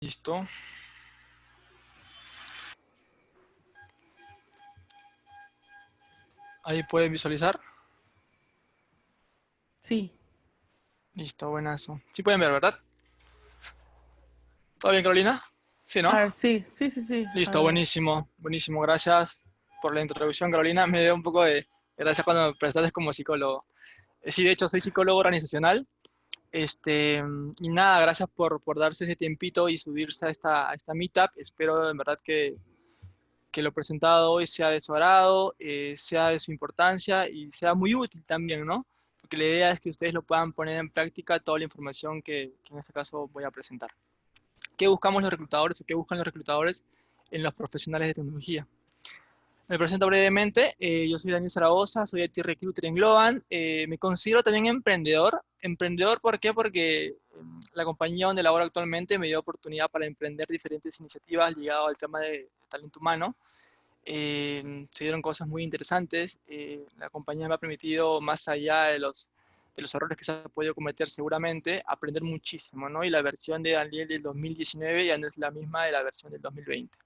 Listo. Ahí pueden visualizar. Sí. Listo, buenazo. Sí pueden ver, ¿verdad? ¿Todo bien, Carolina? Sí, ¿no? sí, sí, sí, sí. Listo, buenísimo, buenísimo. Gracias por la introducción, Carolina. Me dio un poco de gracias cuando me prestaste como psicólogo. Eh, sí, de hecho, soy psicólogo organizacional. Este, y nada, gracias por, por darse ese tiempito y subirse a esta, a esta meetup. Espero en verdad que, que lo presentado hoy sea de su agrado, eh, sea de su importancia y sea muy útil también, ¿no? Porque la idea es que ustedes lo puedan poner en práctica toda la información que, que en este caso voy a presentar. ¿Qué buscamos los reclutadores o qué buscan los reclutadores en los profesionales de tecnología? Me presento brevemente, eh, yo soy Daniel Zaragoza, soy IT Recruiter en Globan, eh, me considero también emprendedor. Emprendedor, ¿por qué? Porque em, la compañía donde laboro actualmente me dio oportunidad para emprender diferentes iniciativas ligadas al tema de, talento humano. Em, se dieron cosas muy interesantes, eh, la compañía me ha permitido, más allá de los, de los errores que se ha podido cometer seguramente, aprender muchísimo, ¿no? Y la versión de Daniel del 2019 ya no es la misma de la versión del 2020.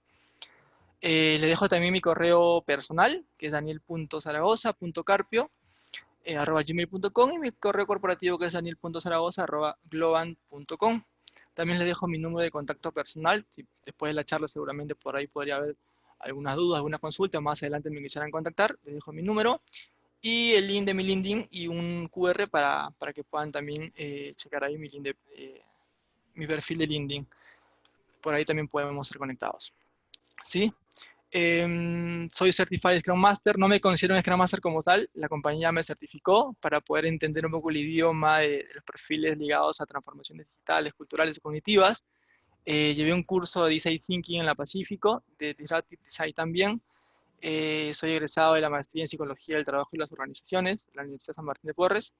Eh, le dejo también mi correo personal, que es daniel.zaragoza.carpio, eh, gmail.com y mi correo corporativo que es daniel.zaragoza.globan.com. También les dejo mi número de contacto personal, si después de la charla seguramente por ahí podría haber algunas dudas, alguna consulta, más adelante me quisieran contactar, les dejo mi número y el link de mi LinkedIn y un QR para, para que puedan también eh, checar ahí mi, eh, mi perfil de LinkedIn. Por ahí también podemos ser conectados. ¿sí? Em, soy Certified Scrum Master, no me considero un Scrum Master como tal, la compañía me certificó para poder entender un poco el idioma de, los perfiles ligados a transformaciones digitales, culturales y cognitivas. Eh, llevé un curso de Design Thinking en la Pacífico, de Disruptive Design también. Eh, soy egresado de la Maestría en Psicología del Trabajo y las Organizaciones, de la Universidad San Martín de Porres.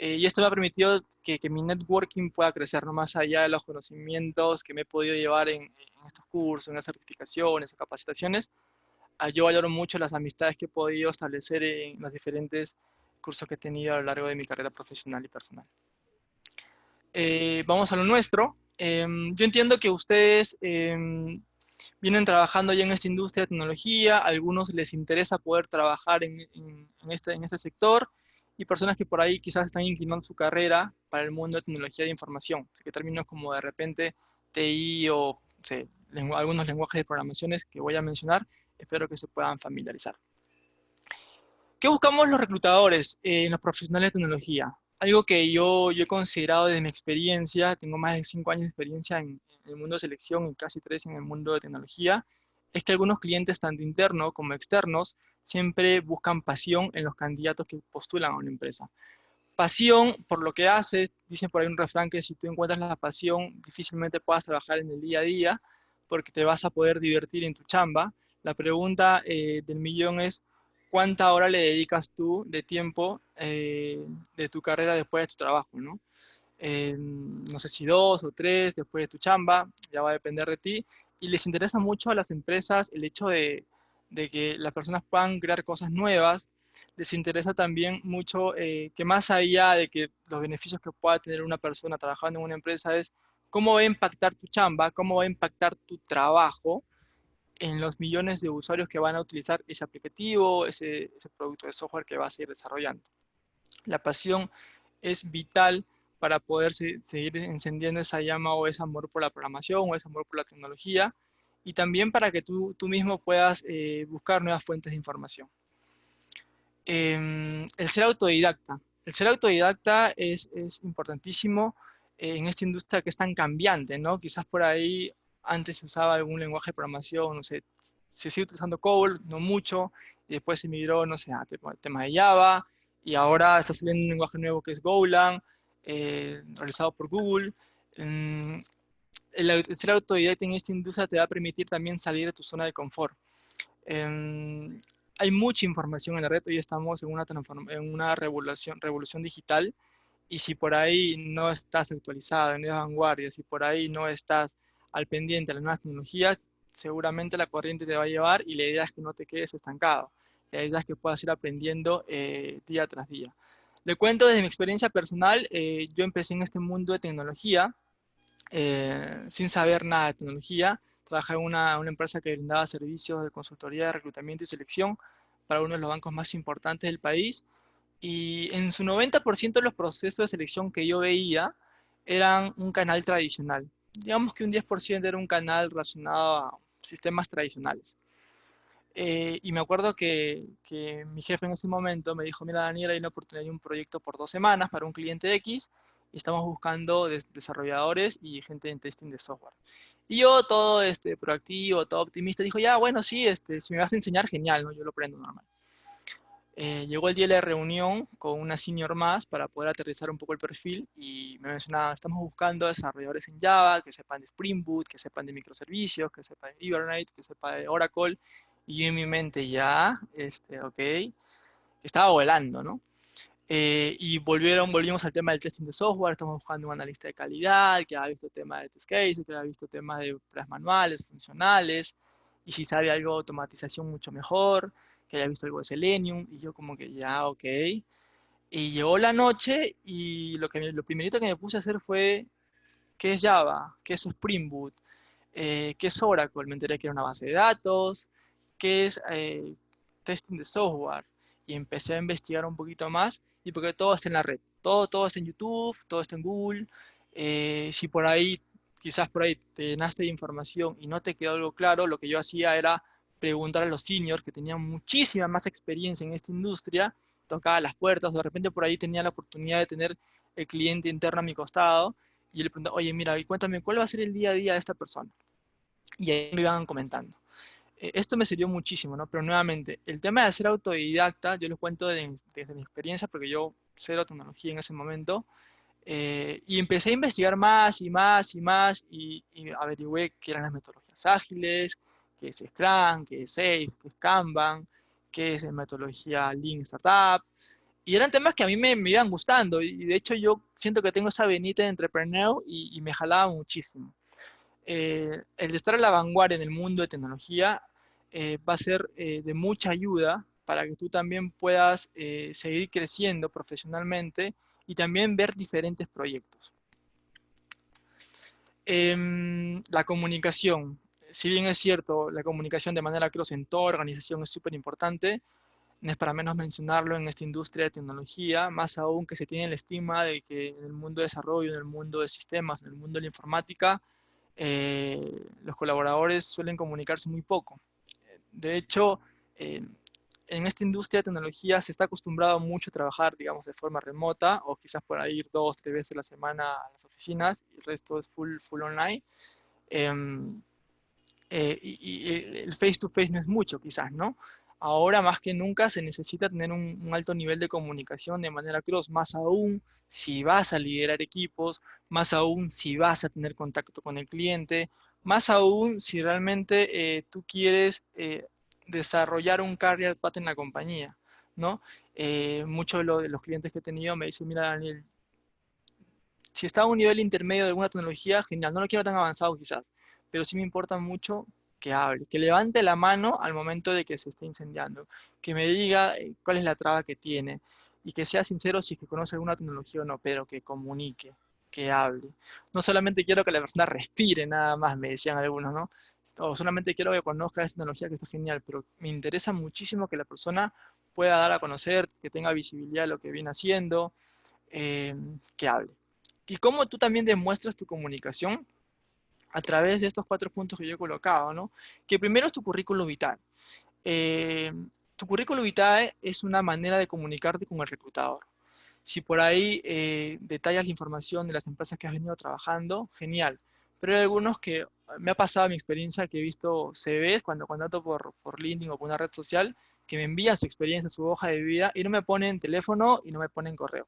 Eh, y esto me ha permitido que, mi networking pueda crecer, no más allá de los conocimientos que me he podido llevar en, estos cursos, en las certificaciones o capacitaciones. Ah, yo valoro mucho las amistades que he podido establecer en los diferentes cursos que he tenido a lo largo de mi carrera profesional y personal. Eh, vamos a lo nuestro. Em, yo entiendo que ustedes em, vienen trabajando ya en esta industria de tecnología, a algunos les interesa poder trabajar en, este, en este sector, y personas que por ahí quizás están inclinando su carrera para el mundo de tecnología de información, que términos como de repente TI o algunos lenguajes de programaciones que voy a mencionar, espero que se puedan familiarizar. ¿Qué buscamos los reclutadores en los profesionales de tecnología? Algo que yo, yo he considerado de mi experiencia, tengo más de cinco años de experiencia en, en el mundo de selección y casi tres en el mundo de tecnología, es que algunos clientes, tanto internos como externos, siempre buscan pasión en los candidatos que postulan a una empresa. Pasión por lo que hace, dicen por ahí un refrán que si tú encuentras la pasión, difícilmente puedas trabajar en el día a día, porque te vas a poder divertir en tu chamba. La pregunta eh, del millón es, ¿cuánta hora le dedicas tú de tiempo eh, de tu carrera después de tu trabajo? ¿no? Eh, no sé si dos o tres después de tu chamba, ya va a depender de ti, y les interesa mucho a las empresas el hecho de, que las personas puedan crear cosas nuevas, les interesa también mucho eh, que más allá de que los beneficios que pueda tener una persona trabajando en una empresa es cómo va a impactar tu chamba, cómo va a impactar tu trabajo en los millones de usuarios que van a utilizar ese aplicativo, ese, ese producto de software que vas a ir desarrollando. La pasión es vital para poder seguir encendiendo esa llama o ese amor por la programación o ese amor por la tecnología y también para que tú, tú mismo puedas eh, buscar nuevas fuentes de información. Em, el ser autodidacta. El ser autodidacta es, es importantísimo en esta industria que es tan cambiante, ¿no? Quizás por ahí antes se usaba algún lenguaje de programación, no sé, se sigue utilizando COBOL, no mucho, y después se migró, no sé, a tema de Java, y ahora está saliendo un lenguaje nuevo que es Golang, eh, realizado por Google. el, ser autodidacta en esta industria te va a permitir también salir de tu zona de confort. Em, hay mucha información en la red, hoy estamos en una, en una revolución, revolución digital y si por ahí no estás actualizado, en la vanguardia, si por ahí no estás al pendiente de las nuevas tecnologías, seguramente la corriente te va a llevar y la idea es que no te quedes estancado. La idea es que puedas ir aprendiendo eh, día tras día. Le cuento desde mi experiencia personal, eh, yo empecé en este mundo de tecnología eh, sin saber nada de tecnología. Trabajé en una, una empresa que brindaba servicios de consultoría de reclutamiento y selección para uno de los bancos más importantes del país. Y en su 90% de los procesos de selección que yo veía eran un canal tradicional. Digamos que un 10% era un canal relacionado a sistemas tradicionales. Eh, y me acuerdo que, que, mi jefe en ese momento me dijo, mira Daniel, hay una oportunidad de un proyecto por dos semanas para un cliente X y estamos buscando desarrolladores y gente en testing de software. Y yo todo este, proactivo, todo optimista, dijo, ya, bueno, sí, este, si me vas a enseñar, genial, ¿no? yo lo aprendo normal. Eh, llegó el día de la reunión con una senior más para poder aterrizar un poco el perfil y me mencionaba, estamos buscando desarrolladores en Java, que sepan de Spring Boot, que sepan de microservicios, que sepan de Hibernate, que sepan de Oracle. Y en mi mente ya, este, ok, estaba volando, ¿no? Eh, y volvieron, volvimos al tema del testing de software, estamos buscando un analista de calidad, que haya visto temas de test cases, que haya visto temas de pruebas manuales, funcionales, y si sabe algo de automatización mucho mejor que haya visto algo de Selenium, y yo como que ya, ok. Y llegó la noche y lo, que, lo primerito que me puse a hacer fue, ¿qué es Java? ¿Qué es Spring Boot? Eh, ¿Qué es Oracle? Me enteré que era una base de datos, ¿qué es eh, testing de software? Y empecé a investigar un poquito más, y porque todo está en la red, todo, todo está en YouTube, todo está en Google, eh, si por ahí, quizás por ahí te llenaste de información y no te quedó algo claro, lo que yo hacía era preguntar a los seniors que tenían muchísima más experiencia en esta industria, tocaba las puertas, de repente por ahí tenía la oportunidad de tener el cliente interno a mi costado, y le preguntaba, oye, mira, cuéntame, ¿cuál va a ser el día a día de esta persona? Y ahí me iban comentando. Eh, esto me sirvió muchísimo, ¿no? Pero nuevamente, el tema de ser autodidacta, yo lo cuento desde, mi experiencia, porque yo cero tecnología en ese momento, eh, y empecé a investigar más y más y más, y, y averigüé qué eran las metodologías ágiles, qué es Scrum, qué es Safe, qué es Kanban, qué es metodología Lean Startup. Y eran temas que a mí me, me iban gustando y de hecho yo siento que tengo esa venita de entrepreneur y, y me jalaba muchísimo. Eh, el estar a la vanguardia en el mundo de tecnología eh, va a ser eh, de mucha ayuda para que tú también puedas seguir creciendo profesionalmente y también ver diferentes proyectos. Em, la comunicación si bien es cierto, la comunicación de manera cross en toda organización es súper importante, no es para menos mencionarlo en esta industria de tecnología, más aún que se tiene la estima de que en el mundo de desarrollo, en el mundo de sistemas, en el mundo de la informática, eh, los colaboradores suelen comunicarse muy poco. De hecho, eh, en esta industria de tecnología se está acostumbrado mucho a trabajar, digamos, de forma remota o quizás por ahí ir dos, tres veces a la semana a las oficinas y el resto es full, full online. Em, eh, y, el face to face no es mucho quizás, ¿no? Ahora más que nunca se necesita tener un, alto nivel de comunicación de manera cross, más aún si vas a liderar equipos, más aún si vas a tener contacto con el cliente, más aún si realmente eh, tú quieres eh, desarrollar un career path en la compañía, ¿no? muchos de, los clientes que he tenido me dicen, mira Daniel, si está a un nivel intermedio de alguna tecnología, genial, no lo quiero tan avanzado quizás, pero sí me importa mucho que hable, que levante la mano al momento de que se esté incendiando, que me diga eh, cuál es la traba que tiene y que sea sincero si es que conoce alguna tecnología o no, pero que comunique, que hable. No solamente quiero que la persona respire nada más, me decían algunos, ¿no? O solamente quiero que conozca esa tecnología que está genial, pero me interesa muchísimo que la persona pueda dar a conocer, que tenga visibilidad de lo que viene haciendo, eh, que hable. Y cómo tú también demuestras tu comunicación a través de estos cuatro puntos que yo he colocado, ¿no? Que primero es tu currículum vitae. Eh, tu currículum vitae es una manera de comunicarte con el reclutador. Si por ahí eh, detallas la información de las empresas que has venido trabajando, genial. Pero hay algunos que me ha pasado mi experiencia que he visto CVs cuando contrato por, por LinkedIn o por una red social que me envían su experiencia, su hoja de vida y no me ponen teléfono y no me ponen correo.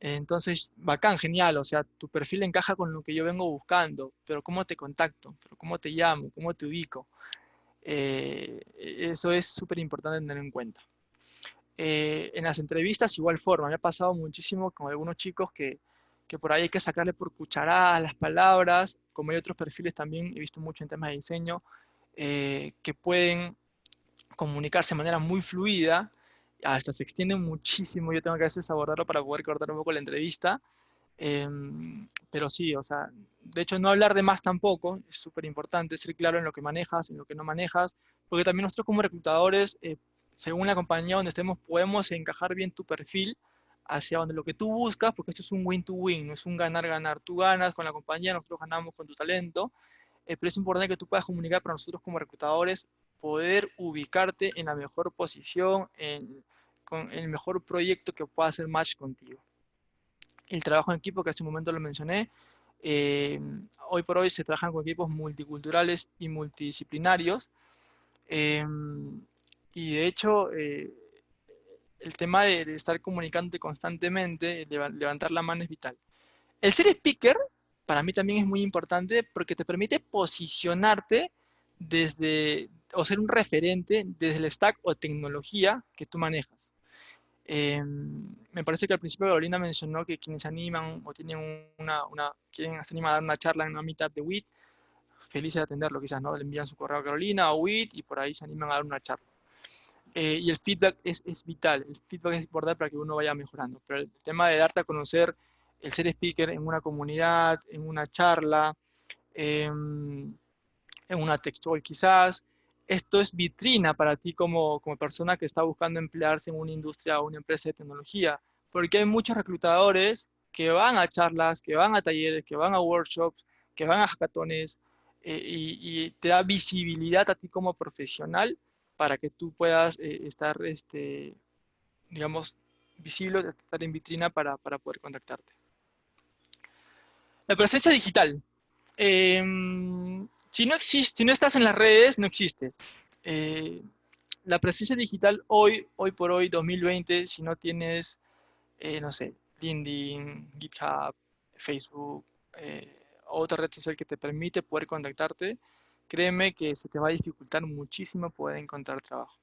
Entonces, bacán, genial, o sea, tu perfil encaja con lo que yo vengo buscando, pero ¿cómo te contacto? ¿Pero ¿Cómo te llamo? ¿Cómo te ubico? Eh, eso es súper importante tener en cuenta. Eh, en las entrevistas, igual forma, me ha pasado muchísimo con algunos chicos que, que por ahí hay que sacarle por cucharadas las palabras, como hay otros perfiles también, he visto mucho en temas de diseño, eh, que pueden comunicarse de manera muy fluida, hasta se extiende muchísimo, yo tengo que a veces abordarlo para poder cortar un poco la entrevista, Em, pero sí, o sea, de hecho no hablar de más tampoco, es súper importante, ser claro en lo que manejas, en lo que no manejas, porque también nosotros como reclutadores, eh, según la compañía donde estemos, podemos encajar bien tu perfil hacia donde lo que tú buscas, porque esto es un win-to-win, no es un ganar-ganar. Tú ganas con la compañía, nosotros ganamos con tu talento, eh, pero es importante que tú puedas comunicar para nosotros como reclutadores, poder ubicarte en la mejor posición, en, con el mejor proyecto que pueda hacer match contigo el trabajo en equipo, que hace un momento lo mencioné. Eh, hoy por hoy se trabajan con equipos multiculturales y multidisciplinarios. Eh, y de hecho, eh, el tema de, estar comunicándote constantemente, levantar la mano es vital. El ser speaker, para mí también es muy importante porque te permite posicionarte desde, o ser un referente desde el stack o tecnología que tú manejas. Em, me parece que al principio Carolina mencionó que quienes se animan o tienen una, una, quieren se animar a dar una charla en una meetup de WIT, felices de atenderlo quizás, ¿no? Le envían su correo a Carolina o WIT y por ahí se animan a dar una charla. Eh, y el feedback es, es, vital, el feedback es importante para que uno vaya mejorando, pero el tema de darte a conocer el ser speaker en una comunidad, en una charla, em, en una textual quizás, esto es vitrina para ti como, como persona que está buscando emplearse en una industria o una empresa de tecnología, porque hay muchos reclutadores que van a charlas, que van a talleres, que van a workshops, que van a hackatones, eh, y, te da visibilidad a ti como profesional para que tú puedas eh, estar, este, digamos, visible, estar en vitrina para, para poder contactarte. La presencia digital. Em, si no, existe, si no estás en las redes, no existes. Eh, la presencia digital hoy, hoy por hoy, 2020, si no tienes, eh, no sé, LinkedIn, GitHub, Facebook, eh, otra red social que te permite poder contactarte, créeme que se te va a dificultar muchísimo poder encontrar trabajo.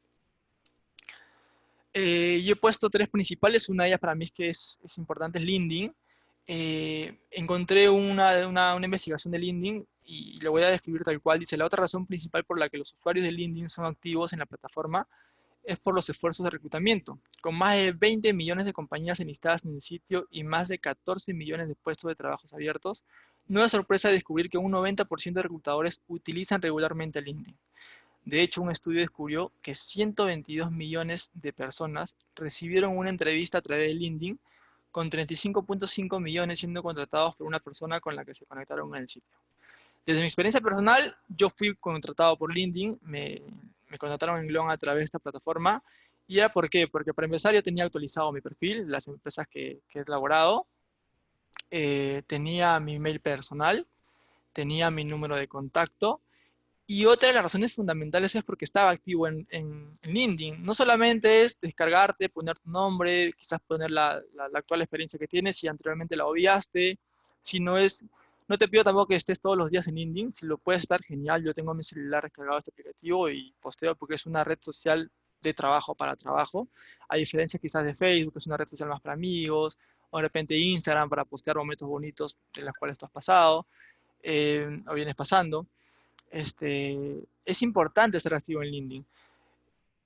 yo he puesto tres principales, una de ellas para mí es que es importante, es LinkedIn. encontré una, una, una investigación de LinkedIn y lo voy a describir tal cual. Dice, la otra razón principal por la que los usuarios de LinkedIn son activos en la plataforma es por los esfuerzos de reclutamiento. Con más de 20 millones de compañías enlistadas en el sitio y más de 14 millones de puestos de trabajos abiertos, no es sorpresa descubrir que un 90% de reclutadores utilizan regularmente LinkedIn. De hecho, un estudio descubrió que 122 millones de personas recibieron una entrevista a través de LinkedIn, con 35.5 millones siendo contratados por una persona con la que se conectaron en el sitio. Desde mi experiencia personal, yo fui contratado por LinkedIn, me, contrataron en Glon a través de esta plataforma. ¿Y era por qué? Porque para empezar yo tenía actualizado mi perfil, las empresas que, he elaborado, eh, tenía mi mail personal, tenía mi número de contacto, y otra de las razones fundamentales es porque estaba activo en, en, LinkedIn. No solamente es descargarte, poner tu nombre, quizás poner la, la, la, actual experiencia que tienes si anteriormente la obviaste, sino es no te pido tampoco que estés todos los días en LinkedIn, si lo puedes estar, genial. Yo tengo mi celular descargado este aplicativo y posteo porque es una red social de trabajo para trabajo, a diferencia quizás de Facebook, que es una red social más para amigos, o de repente Instagram para postear momentos bonitos de los cuales tú has pasado, eh, o vienes pasando. Este, es importante estar activo en LinkedIn.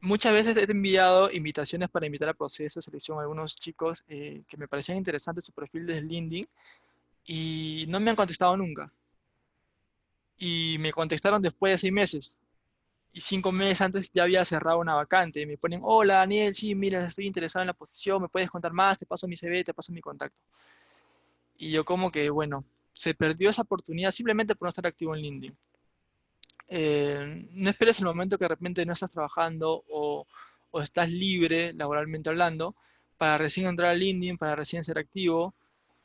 Muchas veces he enviado invitaciones para invitar a proceso de selección a algunos chicos eh, que me parecían interesantes su perfil desde LinkedIn, y no me han contestado nunca. Y me contestaron después de seis meses. Y cinco meses antes ya había cerrado una vacante. Me ponen, hola Daniel, sí, mira, estoy interesado en la posición, me puedes contar más, te paso mi CV, te paso mi contacto. Y yo como que, bueno, se perdió esa oportunidad simplemente por no estar activo en LinkedIn. Eh, no esperes el momento que de repente no estás trabajando o, o estás libre laboralmente hablando para recién entrar a LinkedIn, para recién ser activo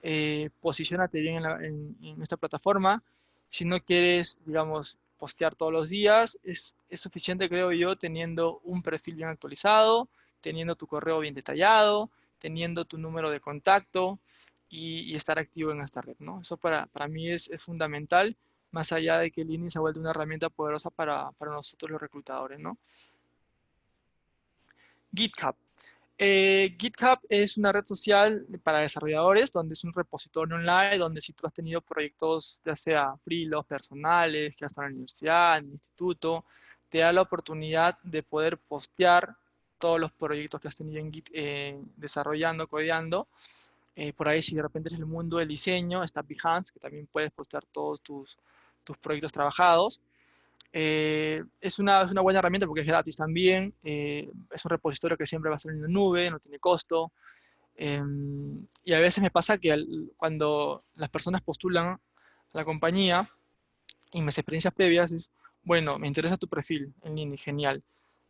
eh, bien en, esta plataforma. Si no quieres, digamos, postear todos los días, es, suficiente, creo yo, teniendo un perfil bien actualizado, teniendo tu correo bien detallado, teniendo tu número de contacto y, estar activo en esta red, ¿no? Eso para, para mí es, es, fundamental, más allá de que LinkedIn se ha vuelto una herramienta poderosa para, para nosotros los reclutadores, ¿no? GitHub. Eh, GitHub es una red social para desarrolladores, donde es un repositorio online, donde si tú has tenido proyectos, ya sea freelance, personales, que has en la universidad, en el instituto, te da la oportunidad de poder postear todos los proyectos que has tenido en Git eh, desarrollando, codeando, Eh, por ahí, si de repente es el mundo del diseño, está Behance, que también puedes postear todos tus, tus proyectos trabajados. Eh, es, una, es, una, buena herramienta porque es gratis también. Eh, es un repositorio que siempre va a estar en la nube, no tiene costo. Em, y a veces me pasa que cuando las personas postulan a la compañía y mis experiencias previas es, bueno, me interesa tu perfil en LinkedIn, genial.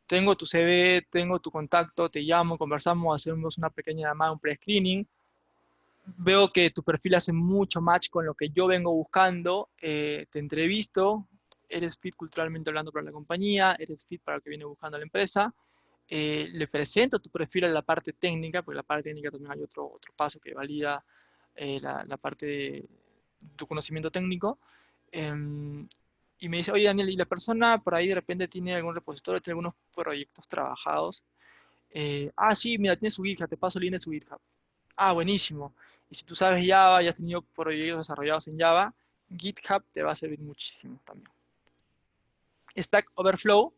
Tengo tu CV, tengo tu contacto, te llamo, conversamos, hacemos una pequeña llamada, un pre-screening veo que tu perfil hace mucho match con lo que yo vengo buscando, eh, te entrevisto, eres fit culturalmente hablando para la compañía, eres fit para lo que viene buscando la empresa, eh, le presento tu perfil a la parte técnica, porque la parte técnica también hay otro, otro paso que valida eh, la, parte de tu conocimiento técnico, em, y me dice, oye Daniel, y la persona por ahí de repente tiene algún repositorio, tiene algunos proyectos trabajados, ah, sí, mira, tiene su GitHub, te paso el link de su GitHub. Ah, buenísimo. Y si tú sabes Java y has tenido proyectos desarrollados en Java, GitHub te va a servir muchísimo también. Stack Overflow,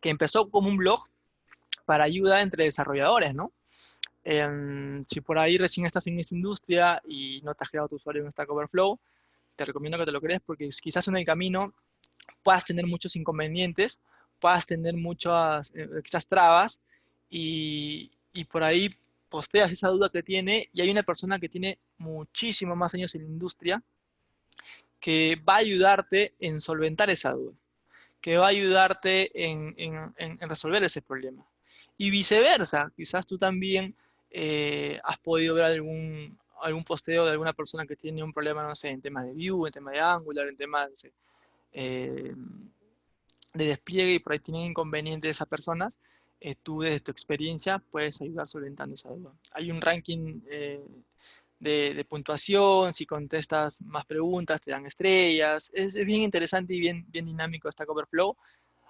que empezó como un blog para ayuda entre desarrolladores, ¿no? si por ahí recién estás en esta industria y no te has creado tu usuario en Stack Overflow, te recomiendo que te lo crees porque quizás en el camino puedas tener muchos inconvenientes, puedas tener muchas, eh, trabas y, y por ahí posteas esa duda que tiene y hay una persona que tiene muchísimo más años en la industria que va a ayudarte en solventar esa duda, que va a ayudarte en, resolver ese problema. Y viceversa, quizás tú también eh, has podido ver algún, algún posteo de alguna persona que tiene un problema, no sé, en temas de view, en temas de angular, en temas eh, de despliegue y por ahí tienen inconvenientes esas personas eh, tú desde tu experiencia puedes ayudar solventando esa duda. Hay un ranking eh, de, puntuación, si contestas más preguntas te dan estrellas, es, bien interesante y bien, bien dinámico esta Coverflow,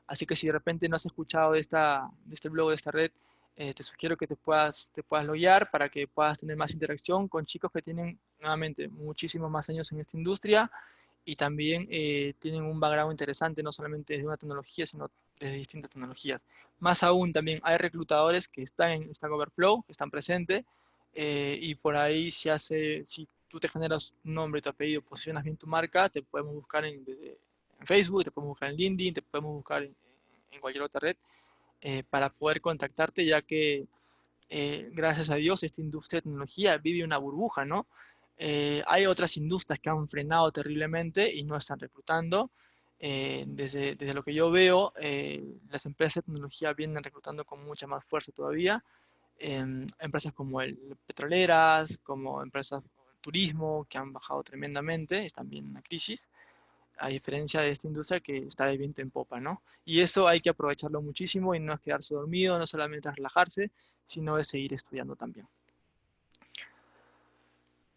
así que si de repente no has escuchado de, esta, de este blog, de esta red, eh, te sugiero que te puedas, te puedas loguear para que puedas tener más interacción con chicos que tienen, nuevamente, muchísimos más años en esta industria y también tienen un background interesante, no solamente de una tecnología, sino de distintas tecnologías. Más aún también hay reclutadores que están en Stack Overflow, que están presentes, eh, y por ahí si, hace, si tú te generas un nombre, tu apellido, posicionas bien tu marca, te podemos buscar en, Facebook, te podemos buscar en LinkedIn, te podemos buscar en, cualquier otra red eh, para poder contactarte, ya que eh, gracias a Dios esta industria de tecnología vive una burbuja, ¿no? hay otras industrias que han frenado terriblemente y no están reclutando. Eh, desde, desde, lo que yo veo, eh, las empresas de tecnología vienen reclutando con mucha más fuerza todavía. Empresas como el, petroleras, como empresas de turismo, que han bajado tremendamente, están bien en la crisis, a diferencia de esta industria que está de viento en popa, ¿no? Y eso hay que aprovecharlo muchísimo y no es quedarse dormido, no solamente es relajarse, sino es seguir estudiando también.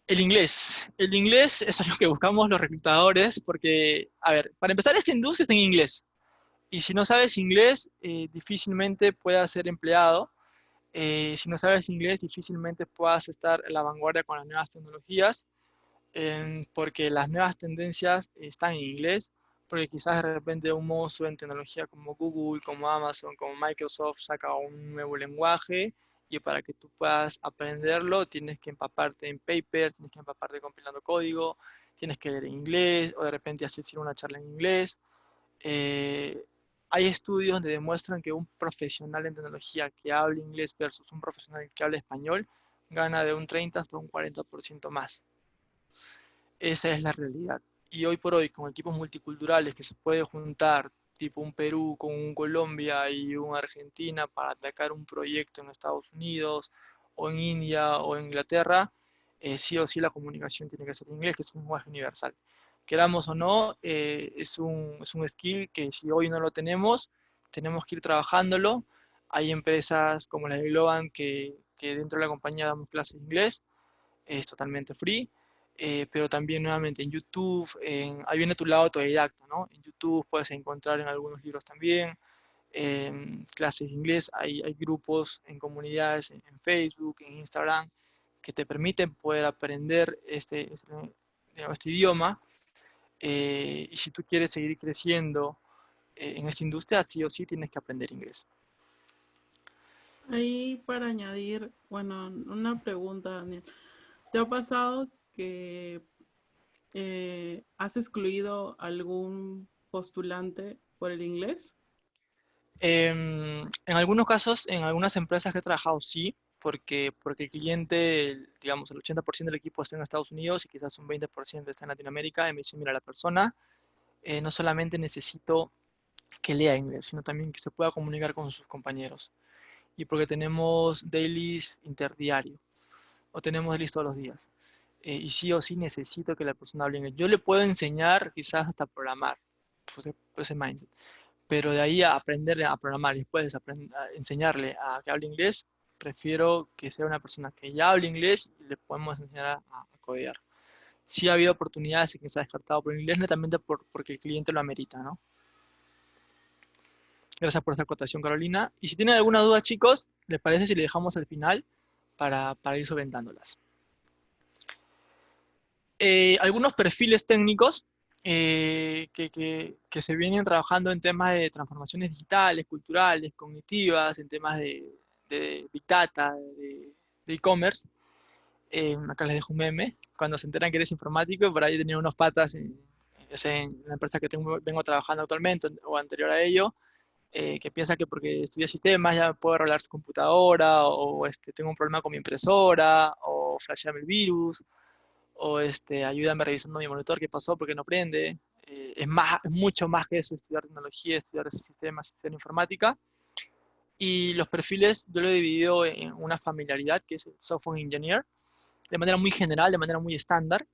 El inglés. El inglés es algo que buscamos los reclutadores porque, a ver, para empezar, esta industria está en inglés. Y si no sabes inglés, eh, difícilmente puedas ser empleado. Eh, si no sabes inglés, difícilmente puedas estar en la vanguardia con las nuevas tecnologías, porque las nuevas tendencias están en inglés, porque quizás de repente un monstruo en tecnología como Google, como Amazon, como Microsoft saca un nuevo lenguaje y para que tú puedas aprenderlo tienes que empaparte en papers, tienes que empaparte compilando código, tienes que leer inglés o de repente hacer una charla en inglés. Eh, hay estudios donde demuestran que un profesional en tecnología que hable inglés versus un profesional que hable español gana de un 30 hasta un 40% más. Esa es la realidad. Y hoy por hoy, con equipos multiculturales que se puede juntar tipo un Perú con un Colombia y una Argentina para atacar un proyecto en Estados Unidos o en India o en Inglaterra, eh, sí o sí la comunicación tiene que ser en inglés, que es un lenguaje universal. Queramos o no, eh, es, un, es un skill que si hoy no lo tenemos, tenemos que ir trabajándolo. Hay empresas como la de Globan que, que dentro de la compañía damos clases de inglés, es totalmente free. Eh, pero también nuevamente en YouTube, en, ahí viene tu lado autodidacta, ¿no? En YouTube puedes encontrar en algunos libros también, clases de inglés, hay, hay, grupos en comunidades en, Facebook, en Instagram, que te permiten poder aprender este, este, este idioma. Eh, y si tú quieres seguir creciendo eh, en esta industria, sí o sí tienes que aprender inglés. Ahí para añadir, bueno, una pregunta, Daniel. ¿Te ha pasado que eh, has excluido algún postulante por el inglés? Em, en algunos casos, en algunas empresas que he trabajado, sí, porque, porque el cliente, digamos, el 80% del equipo está en Estados Unidos y quizás un 20% está en Latinoamérica, y me dice, mira, la persona eh, no solamente necesito que lea inglés, sino también que se pueda comunicar con sus compañeros. Y porque tenemos dailies interdiario, o tenemos dailies todos los días. Eh, y sí o sí necesito que la persona hable inglés. Yo le puedo enseñar quizás hasta programar, pues, ese mindset pero de ahí a aprender a programar y después a enseñarle a que hable inglés, prefiero que sea una persona que ya hable inglés y le podemos enseñar a, a codear. Sí ha habido oportunidades en que se ha descartado por inglés, netamente por, porque el cliente lo amerita, ¿no? Gracias por esta acotación, Carolina. Y si tienen alguna duda, chicos, ¿les parece si le dejamos al final para, para ir solventándolas? Eh, algunos perfiles técnicos eh, que, que, que, se vienen trabajando en temas de transformaciones digitales, culturales, cognitivas, en temas de, de Big Data, de e-commerce. Eh, acá les dejo un meme. Cuando se enteran que eres informático, por ahí tenía unos patas en, en la empresa que tengo, vengo trabajando actualmente o anterior a ello, eh, que piensa que porque estudia sistemas ya puedo arreglar su computadora, o este, tengo un problema con mi impresora, o flashearme el virus, o este, ayúdame revisando mi monitor, qué pasó, porque no prende. Eh, es, más, es mucho más que eso, estudiar tecnología, estudiar sistemas, estudiar informática. Y los perfiles yo lo he dividido en una familiaridad, que es el software engineer, de manera muy general, de manera muy estándar.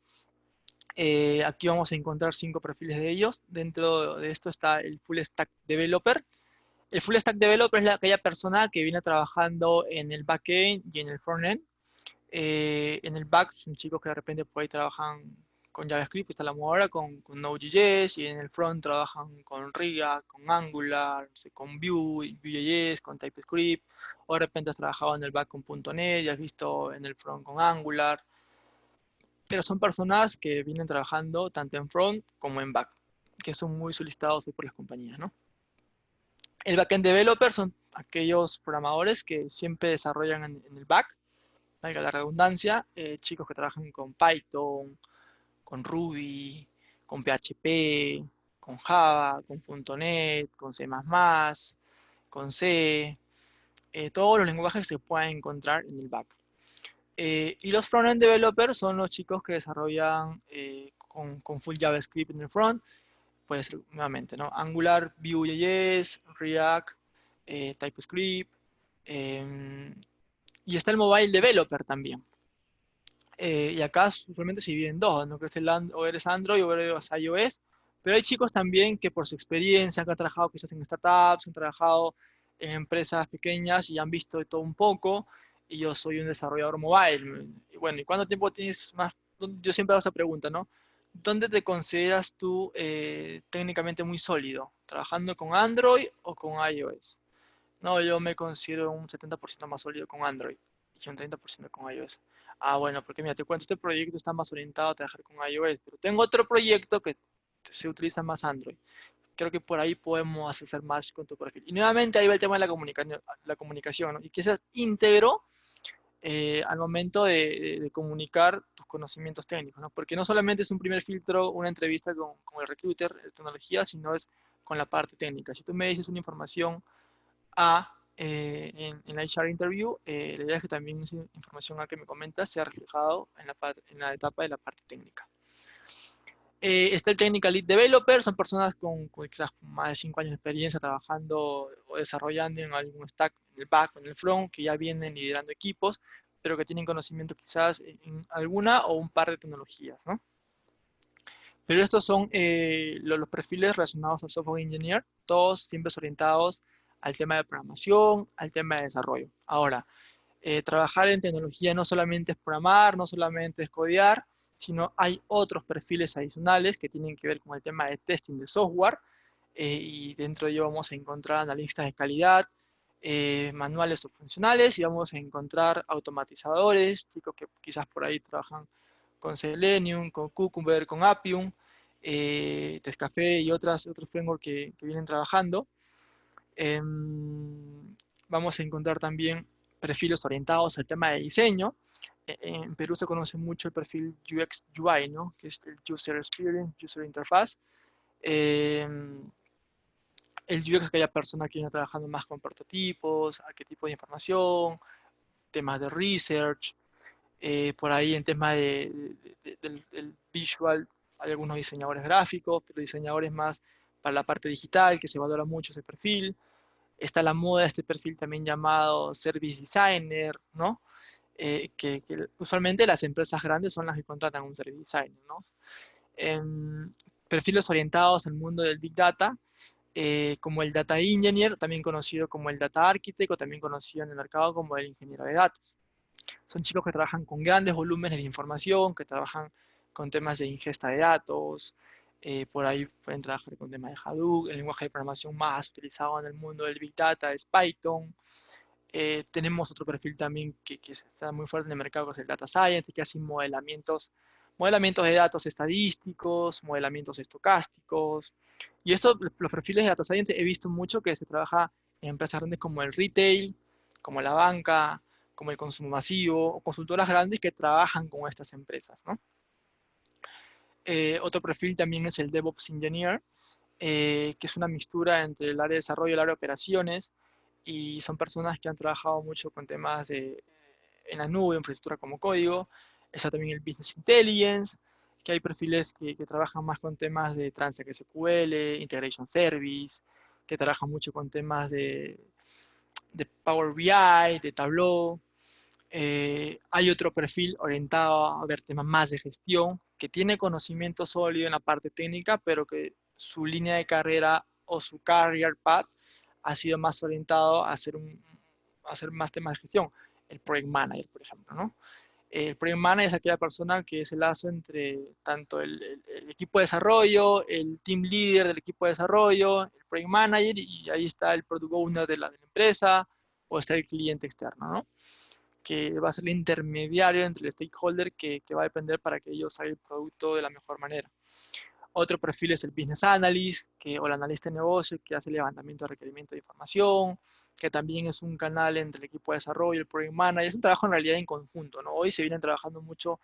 Eh, aquí vamos a encontrar cinco perfiles de ellos. Dentro de esto está el Full Stack Developer. El Full Stack Developer es aquella persona que viene trabajando en el backend y en el frontend. Eh, en el back son chicos que de repente por ahí trabajan con JavaScript, está la ahora, con, con Node.js, y en el front trabajan con React, con Angular, con Vue, Vue.js, con TypeScript, o de repente has trabajado en el back con .NET y has visto en el front con Angular. Pero son personas que vienen trabajando tanto en front como en back, que son muy solicitados por las compañías, ¿no? El backend developer son aquellos programadores que siempre desarrollan en, el back, valga la redundancia, eh, chicos que trabajan con Python, con Ruby, con PHP, con Java, con .NET, con C++, con C, eh, todos los lenguajes que se pueden encontrar en el back. Eh, y los front-end developers son los chicos que desarrollan eh, con, con, full JavaScript en el front, puede ser nuevamente, ¿no? Angular, Vue.js, React, TypeScript, em, y está el mobile developer también. Eh, y acá usualmente se dividen dos, ¿no? que es el o eres Android o eres iOS, pero hay chicos también que por su experiencia han trabajado quizás en startups, han trabajado en empresas pequeñas y han visto de todo un poco, y yo soy un desarrollador mobile. Y bueno, ¿y cuánto tiempo tienes más? Yo siempre hago esa pregunta, ¿no? ¿Dónde te consideras tú eh, técnicamente muy sólido? ¿Trabajando con Android o con iOS? No, yo me considero un 70% más sólido con Android un 30% con iOS. Ah, bueno, porque mira, te cuento, este proyecto está más orientado a trabajar con iOS, pero tengo otro proyecto que se utiliza más Android. Creo que por ahí podemos hacer más con tu perfil. Y nuevamente ahí va el tema de la comunicación, la comunicación y que seas íntegro eh, al momento de, de, comunicar tus conocimientos técnicos, ¿no? porque no solamente es un primer filtro, una entrevista con el recruiter de tecnología, sino es con la parte técnica. Si tú me dices una información A, eh, en, en, la HR interview, eh, la idea es que también esa información a que me comentas sea reflejado en la, en la etapa de la parte técnica. Eh, está el Technical Lead Developer, son personas con, con, quizás más de 5 años de experiencia trabajando o desarrollando en algún stack, en el back o en el front, que ya vienen liderando equipos, pero que tienen conocimiento quizás en alguna o un par de tecnologías, ¿no? Pero estos son eh, los, los, perfiles relacionados al software engineer, todos siempre orientados al tema de programación, al tema de desarrollo. Ahora, eh, trabajar en tecnología no solamente es programar, no solamente es codear, sino hay otros perfiles adicionales que tienen que ver con el tema de testing de software, eh, y dentro de ello vamos a encontrar analistas de calidad, eh, manuales o funcionales, y vamos a encontrar automatizadores, chicos que quizás por ahí trabajan con Selenium, con Cucumber, con Appium, Tescafé y otras, otros frameworks que vienen trabajando. Em, vamos a encontrar también perfiles orientados al tema de diseño. E, en Perú se conoce mucho el perfil UX UI, ¿no? que es el User Experience, User Interface. Em, el UX es aquella persona que viene trabajando más con prototipos, a qué tipo de información, temas de research, eh, por ahí en tema de, del, visual hay algunos diseñadores gráficos, pero diseñadores más para la parte digital, que se valora mucho ese perfil. Está la moda este perfil también llamado Service Designer, ¿no? Eh, que, usualmente las empresas grandes son las que contratan un Service Designer, ¿no? perfiles orientados al mundo del Big Data, eh, como el Data Engineer, también conocido como el Data Architect, o también conocido en el mercado como el Ingeniero de Datos. Son chicos que trabajan con grandes volúmenes de información, que trabajan con temas de ingesta de datos, eh, por ahí pueden trabajar con temas de Hadoop, el lenguaje de programación más utilizado en el mundo del Big Data es Python. Eh, tenemos otro perfil también que, que, está muy fuerte en el mercado, que es el Data Science, que hace modelamientos, modelamientos de datos estadísticos, modelamientos estocásticos. Y esto, los perfiles de Data Science he visto mucho que se trabaja en empresas grandes como el retail, como la banca, como el consumo masivo, o consultoras grandes que trabajan con estas empresas. Eh, otro perfil también es el DevOps Engineer, eh, que es una mixtura entre el área de desarrollo y el área de operaciones, y son personas que han trabajado mucho con temas de, en la nube, infraestructura como código. Está también el Business Intelligence, que hay perfiles que, trabajan más con temas de Transact SQL, Integration Service, que trabajan mucho con temas de, de Power BI, de Tableau, eh, hay otro perfil orientado a ver temas más de gestión, que tiene conocimiento sólido en la parte técnica, pero que su línea de carrera o su career path ha sido más orientado a hacer, un, hacer más temas de gestión. El project manager, por ejemplo, ¿no? El project manager es aquella persona que es el lazo entre tanto el, equipo de desarrollo, el team leader del equipo de desarrollo, el project manager, y ahí está el product owner de la, de la empresa, o está el cliente externo, ¿no? Que va a ser el intermediario entre el stakeholder que, que va a depender para que ellos hagan el producto de la mejor manera. Otro perfil es el Business Analyst que, o el analista de negocio que hace el levantamiento de requerimiento de información, que también es un canal entre el equipo de desarrollo y el Project Manager. Es un trabajo en realidad en conjunto. ¿no? Hoy se vienen trabajando mucho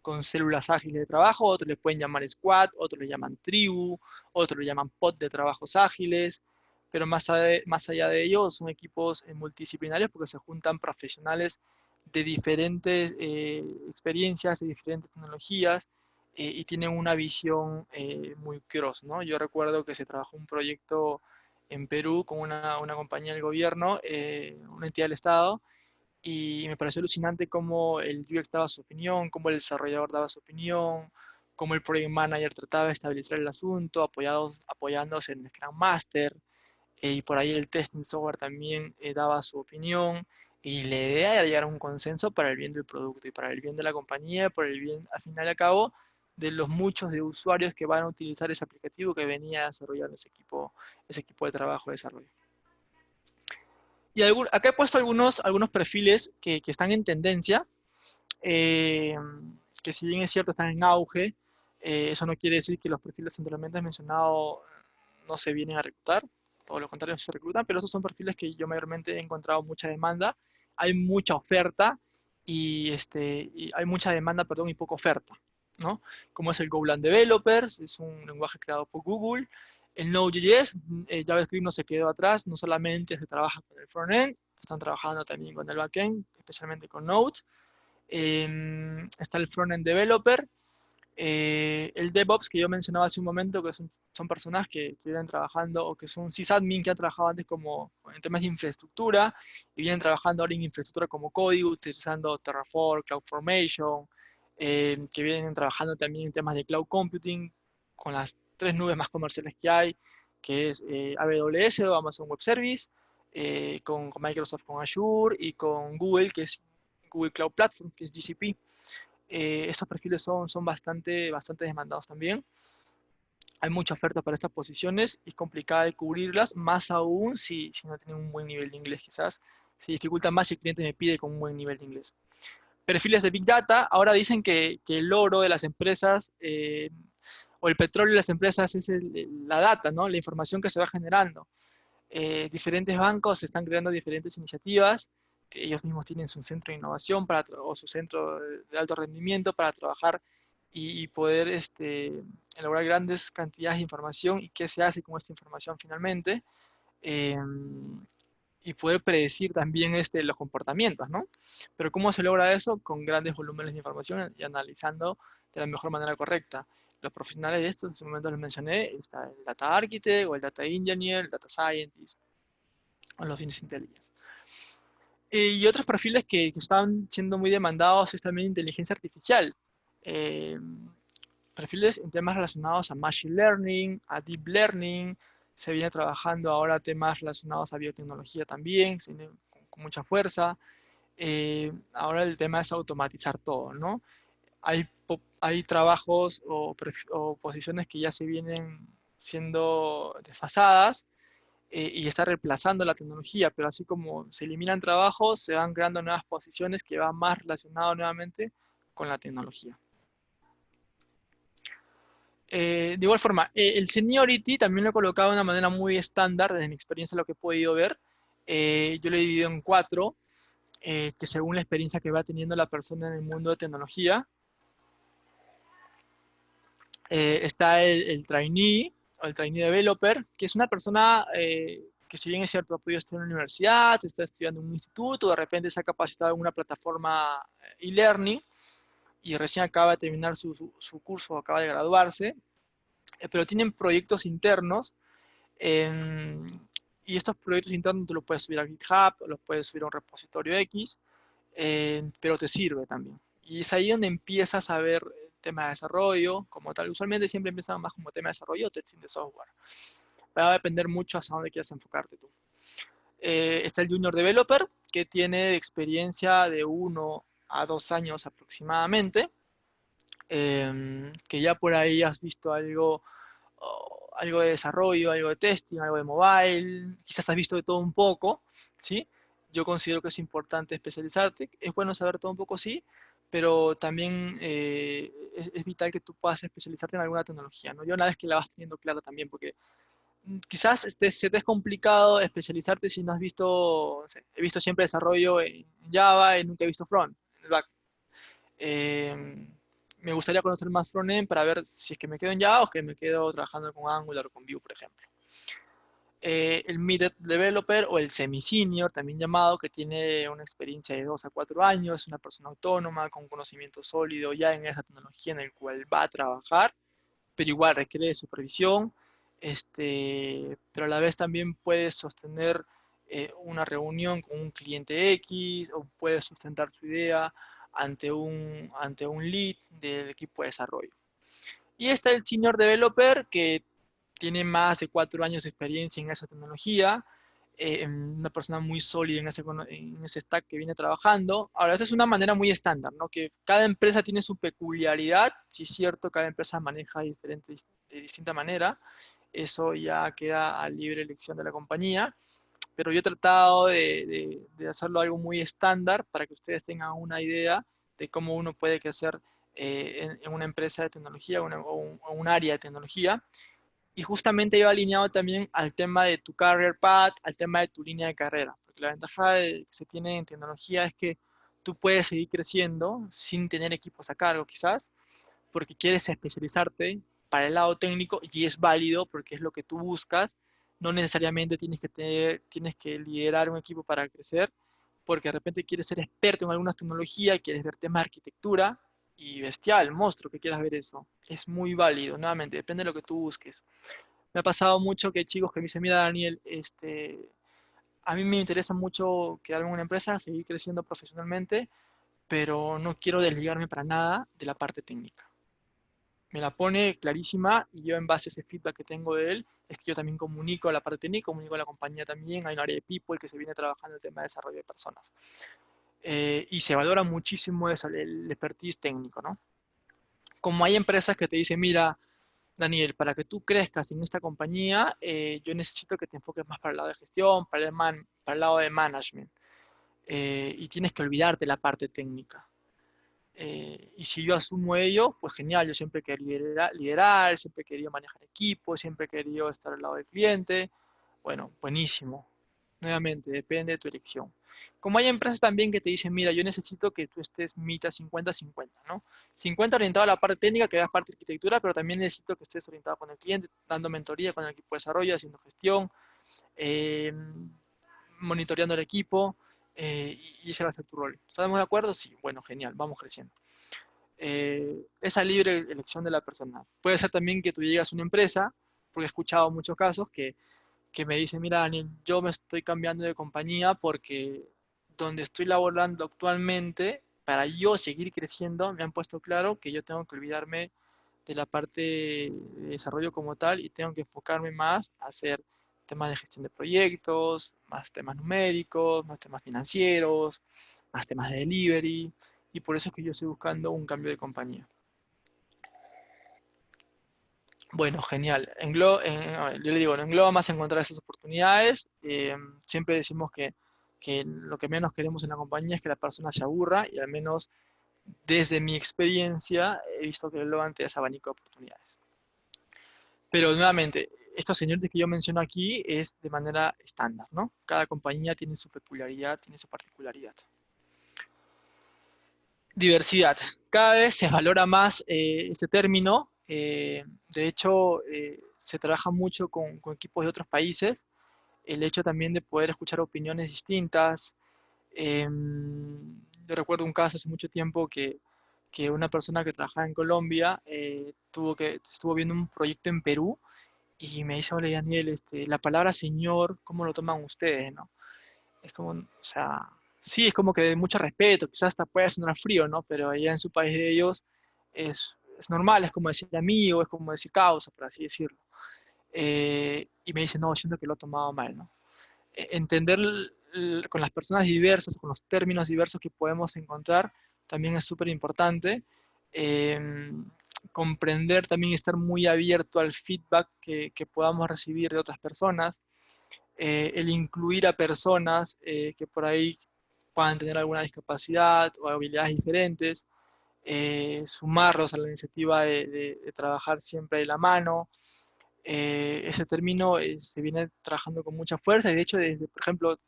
con células ágiles de trabajo, otros le pueden llamar squad, otros le llaman tribu, otros le llaman pod de trabajos ágiles, pero más, más allá de ello son equipos eh, multidisciplinarios porque se juntan profesionales de diferentes eh, experiencias, de diferentes tecnologías, eh, y tienen una visión eh, muy cross, ¿no? Yo recuerdo que se trabajó un proyecto en Perú con una, una compañía del gobierno, una entidad del Estado, y me pareció alucinante cómo el UX daba su opinión, cómo el desarrollador daba su opinión, cómo el project manager trataba de estabilizar el asunto, apoyados, apoyándose en el Scrum Master, y por ahí el testing software también daba su opinión, y la idea era llegar a un consenso para el bien del producto y para el bien de la compañía, por el bien, al final y al cabo, de los muchos de usuarios que van a utilizar ese aplicativo que venía a desarrollar ese equipo, ese equipo de trabajo de desarrollo. Y acá he puesto algunos, algunos perfiles que, que están en tendencia, eh, que si bien es cierto están en auge, eh, eso no quiere decir que los perfiles anteriormente mencionado no se vienen a reclutar, todo lo contrario, se reclutan, pero esos son perfiles que yo mayormente he encontrado mucha demanda hay mucha oferta y, este, hay mucha demanda, perdón, y poca oferta, ¿no? Como es el Golang Developers, es un lenguaje creado por Google. El Node.js, eh, JavaScript no se quedó atrás, no solamente se trabaja con el frontend, están trabajando también con el backend, especialmente con Node. Em, está el frontend developer, eh, el DevOps que yo mencionaba hace un momento, que son, son personas que, vienen trabajando o que son sysadmin que han trabajado antes como en temas de infraestructura y vienen trabajando ahora en infraestructura como código, utilizando Terraform, CloudFormation, eh, que vienen trabajando también en temas de cloud computing con las tres nubes más comerciales que hay, que es eh, AWS o Amazon Web Service, con, con Microsoft con Azure y con Google, que es Google Cloud Platform, que es GCP. Eh, estos perfiles son, son bastante, bastante demandados también. Hay mucha oferta para estas posiciones y es complicada de cubrirlas, más aún si, si no tienen un buen nivel de inglés quizás. Se dificulta más si el cliente me pide con un buen nivel de inglés. Perfiles de Big Data, ahora dicen que, que el oro de las empresas eh, o el petróleo de las empresas es la data, ¿no? la información que se va generando. Eh, diferentes bancos están creando diferentes iniciativas, ellos mismos tienen su centro de innovación para, o su centro de alto rendimiento para trabajar y, poder este, elaborar grandes cantidades de información y qué se hace con esta información finalmente. Em, y poder predecir también este, los comportamientos, ¿no? Pero ¿cómo se logra eso? Con grandes volúmenes de información y analizando de la mejor manera correcta. Los profesionales de esto, en ese momento les mencioné, está el Data Architect, o el Data Engineer, el Data Scientist, o los Business Intelligence. Y otros perfiles que, que, están siendo muy demandados es también inteligencia artificial. Eh, perfiles en temas relacionados a Machine Learning, a Deep Learning, se viene trabajando ahora temas relacionados a biotecnología también, con, mucha fuerza. Eh, ahora el tema es automatizar todo, ¿no? Hay, hay trabajos o, posiciones que ya se vienen siendo desfasadas eh, y está reemplazando la tecnología, pero así como se eliminan trabajos, se van creando nuevas posiciones que van más relacionadas nuevamente con la tecnología. Eh, de igual forma, eh, el seniority también lo he colocado de una manera muy estándar, desde mi experiencia lo que he podido ver. Yo lo he dividido en cuatro, que según la experiencia que va teniendo la persona en el mundo de tecnología, está el, trainee, el trainee developer, que es una persona que si bien es cierto, ha podido estudiar en una universidad, está estudiando en un instituto, de repente se ha capacitado en una plataforma e-learning, y recién acaba de terminar su, su, curso, acaba de graduarse, eh, pero tienen proyectos internos em, y estos proyectos internos tú los puedes subir a GitHub, los puedes subir a un repositorio X, em, pero te sirve también. Y es ahí donde empiezas a ver tema de desarrollo como tal. Usualmente siempre empiezan más como tema de desarrollo o testing de software. Va a depender mucho hacia dónde quieras enfocarte tú. Eh, está el Junior Developer, que tiene experiencia de uno a dos años aproximadamente, em, que ya por ahí has visto algo, algo de desarrollo, algo de testing, algo de mobile, quizás has visto de todo un poco, ¿sí? Yo considero que es importante especializarte, es bueno saber todo un poco, sí, pero también eh, es, vital que tú puedas especializarte en alguna tecnología, ¿no? Yo una vez que la vas teniendo clara también, porque mm, quizás este, se te es complicado especializarte si no has visto, he visto siempre desarrollo en Java y nunca he visto front el back. Eh, me gustaría conocer más frontend para ver si es que me quedo en Java o que me quedo trabajando con Angular o con Vue, por ejemplo. Eh, el mid developer o el semi-senior, también llamado, que tiene una experiencia de 2 a 4 años, es una persona autónoma con conocimiento sólido ya en esa tecnología en el cual va a trabajar, pero igual requiere supervisión, este, pero a la vez también puede sostener eh, una reunión con un cliente X o puede sustentar su idea ante un, ante un lead del equipo de desarrollo. Y está el senior developer que tiene más de cuatro años de experiencia en esa tecnología, eh, una persona muy sólida en ese, en ese stack que viene trabajando. Ahora, esa es una manera muy estándar, ¿no? Que cada empresa tiene su peculiaridad, si es cierto, cada empresa maneja diferente, de distinta manera, eso ya queda a libre elección de la compañía pero yo he tratado de, hacerlo algo muy estándar para que ustedes tengan una idea de cómo uno puede crecer eh, en, una empresa de tecnología o, un, área de tecnología. Y justamente iba alineado también al tema de tu career path, al tema de tu línea de carrera. Porque la ventaja que se tiene en tecnología es que tú puedes seguir creciendo sin tener equipos a cargo quizás, porque quieres especializarte para el lado técnico y es válido porque es lo que tú buscas no necesariamente tienes que, tener, tienes que liderar un equipo para crecer, porque de repente quieres ser experto en alguna tecnología, quieres ver temas de arquitectura, y bestial, monstruo que quieras ver eso. Es muy válido, nuevamente, depende de lo que tú busques. Me ha pasado mucho que chicos que me dicen, mira Daniel, este, a mí me interesa mucho quedarme en una empresa, seguir creciendo profesionalmente, pero no quiero desligarme para nada de la parte técnica me la pone clarísima y yo en base a ese feedback que tengo de él, es que yo también comunico a la parte técnica, comunico a la compañía también, hay un área de people que se viene trabajando el tema de desarrollo de personas. Eh, y se valora muchísimo eso, el expertise técnico, ¿no? Como hay empresas que te dicen, mira, Daniel, para que tú crezcas en esta compañía, eh, yo necesito que te enfoques más para el lado de gestión, para el, man, para el lado de management. Eh, y tienes que olvidarte la parte técnica. Eh, y si yo asumo ello, pues genial, yo siempre quería liderar, liderar, siempre quería manejar equipos, siempre querido estar al lado del cliente, Bueno, buenísimo. Nuevamente, depende de tu elección. Como hay empresas también que te dicen, mira, yo necesito que tú estés mitad 50-50, ¿no? 50 orientado a la parte técnica, que veas parte de arquitectura, pero también necesito que estés orientado con el cliente, dando mentoría con el equipo de desarrollo, haciendo gestión, eh, monitoreando el equipo, eh, y ese va a ser tu rol. ¿Estamos de acuerdo? Sí, bueno, genial, vamos creciendo. Eh, esa libre elección de la persona. Puede ser también que tú llegas a una empresa, porque he escuchado muchos casos que, que me dicen, mira Daniel, yo me estoy cambiando de compañía porque donde estoy laborando actualmente, para yo seguir creciendo, me han puesto claro que yo tengo que olvidarme de la parte de desarrollo como tal y tengo que enfocarme más a hacer temas de gestión de proyectos, más temas numéricos, más temas financieros, más temas de delivery, y por eso es que yo estoy buscando un cambio de compañía. Bueno, genial. En yo le digo, en Globa más encontrar esas oportunidades. Eh, siempre decimos que, que, lo que menos queremos en la compañía es que la persona se aburra y al menos desde mi experiencia he visto que Globa te da ese abanico de oportunidades. Pero nuevamente, estos señores que yo menciono aquí es de manera estándar, ¿no? Cada compañía tiene su peculiaridad, tiene su particularidad. Diversidad. Cada vez se valora más eh, este término. Eh, de hecho, eh, se trabaja mucho con, equipos de otros países. El hecho también de poder escuchar opiniones distintas. Em, yo recuerdo un caso hace mucho tiempo que, que una persona que trabajaba en Colombia tuvo que, estuvo viendo un proyecto en Perú y me dice, hola Daniel, este, la palabra señor, ¿cómo lo toman ustedes? ¿no? Es como, o sea, sí, es como que de mucho respeto, quizás hasta puede sonar frío, ¿no? Pero allá en su país de ellos es, es normal, es como decir amigo, es como decir causa, por así decirlo. Eh, y me dice, no, siento que lo he tomado mal, ¿no? E, entender con las personas diversas, con los términos diversos que podemos encontrar, también es súper importante. Em, comprender también estar muy abierto al feedback que, que podamos recibir de otras personas. Eh, el incluir a personas eh, que por ahí puedan tener alguna discapacidad o habilidades diferentes, eh, sumarlos a la iniciativa de, trabajar siempre de la mano. Eh, ese término eh, se viene trabajando con mucha fuerza y de hecho, desde, por ejemplo,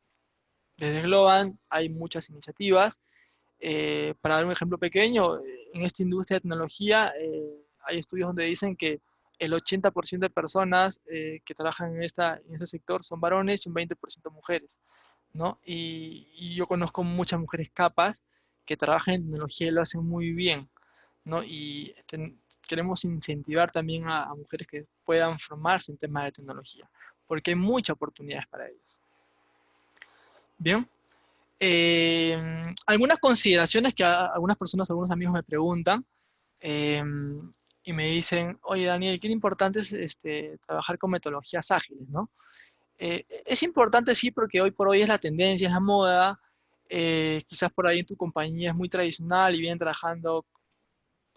desde Globan hay muchas iniciativas. para dar un ejemplo pequeño, en esta industria de tecnología hay estudios donde dicen que el 80% de personas que trabajan en, esta, en este sector son varones y un 20% mujeres. Y, yo conozco muchas mujeres capas que trabajan en tecnología y lo hacen muy bien, ¿no? Y queremos incentivar también a, mujeres que puedan formarse en temas de tecnología, porque hay muchas oportunidades para ellos. Bien. Eh, algunas consideraciones que algunas personas, algunos amigos me preguntan, eh, y me dicen, oye Daniel, qué importante es este, trabajar con metodologías ágiles, ¿no? Eh, es importante, sí, porque hoy por hoy es la tendencia, es la moda. Eh, quizás por ahí en tu compañía es muy tradicional y vienen trabajando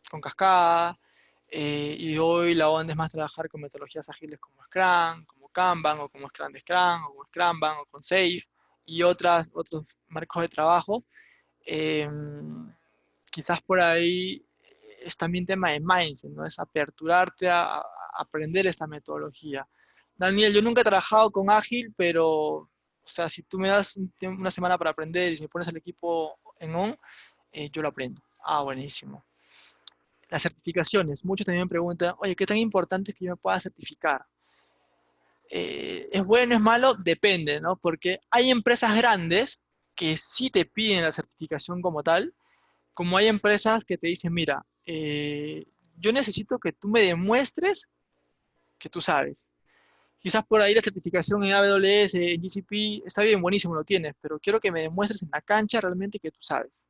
con cascada. Eh, y hoy la onda es más trabajar con metodologías ágiles como Scrum, como Kanban, o como Scrum de Scrum, o como Scrumban, o con Safe, y otras, otros marcos de trabajo. Em, quizás por ahí es también tema de mindset, ¿no? Es aperturarte a aprender esta metodología. Daniel, yo nunca he trabajado con Ágil, pero, o sea, si tú me das una semana para aprender y si me pones el equipo en on, eh, yo lo aprendo. Ah, buenísimo. Las certificaciones. Muchos también me preguntan, oye, ¿qué tan importante es que yo me pueda certificar? Eh, ¿Es bueno, es malo? Depende, ¿no? Porque hay empresas grandes que sí te piden la certificación como tal, como hay empresas que te dicen, mira, eh, yo necesito que tú me demuestres que tú sabes. Quizás por ahí la certificación en AWS, en GCP, está bien, buenísimo, lo tienes, pero quiero que me demuestres en la cancha realmente que tú sabes.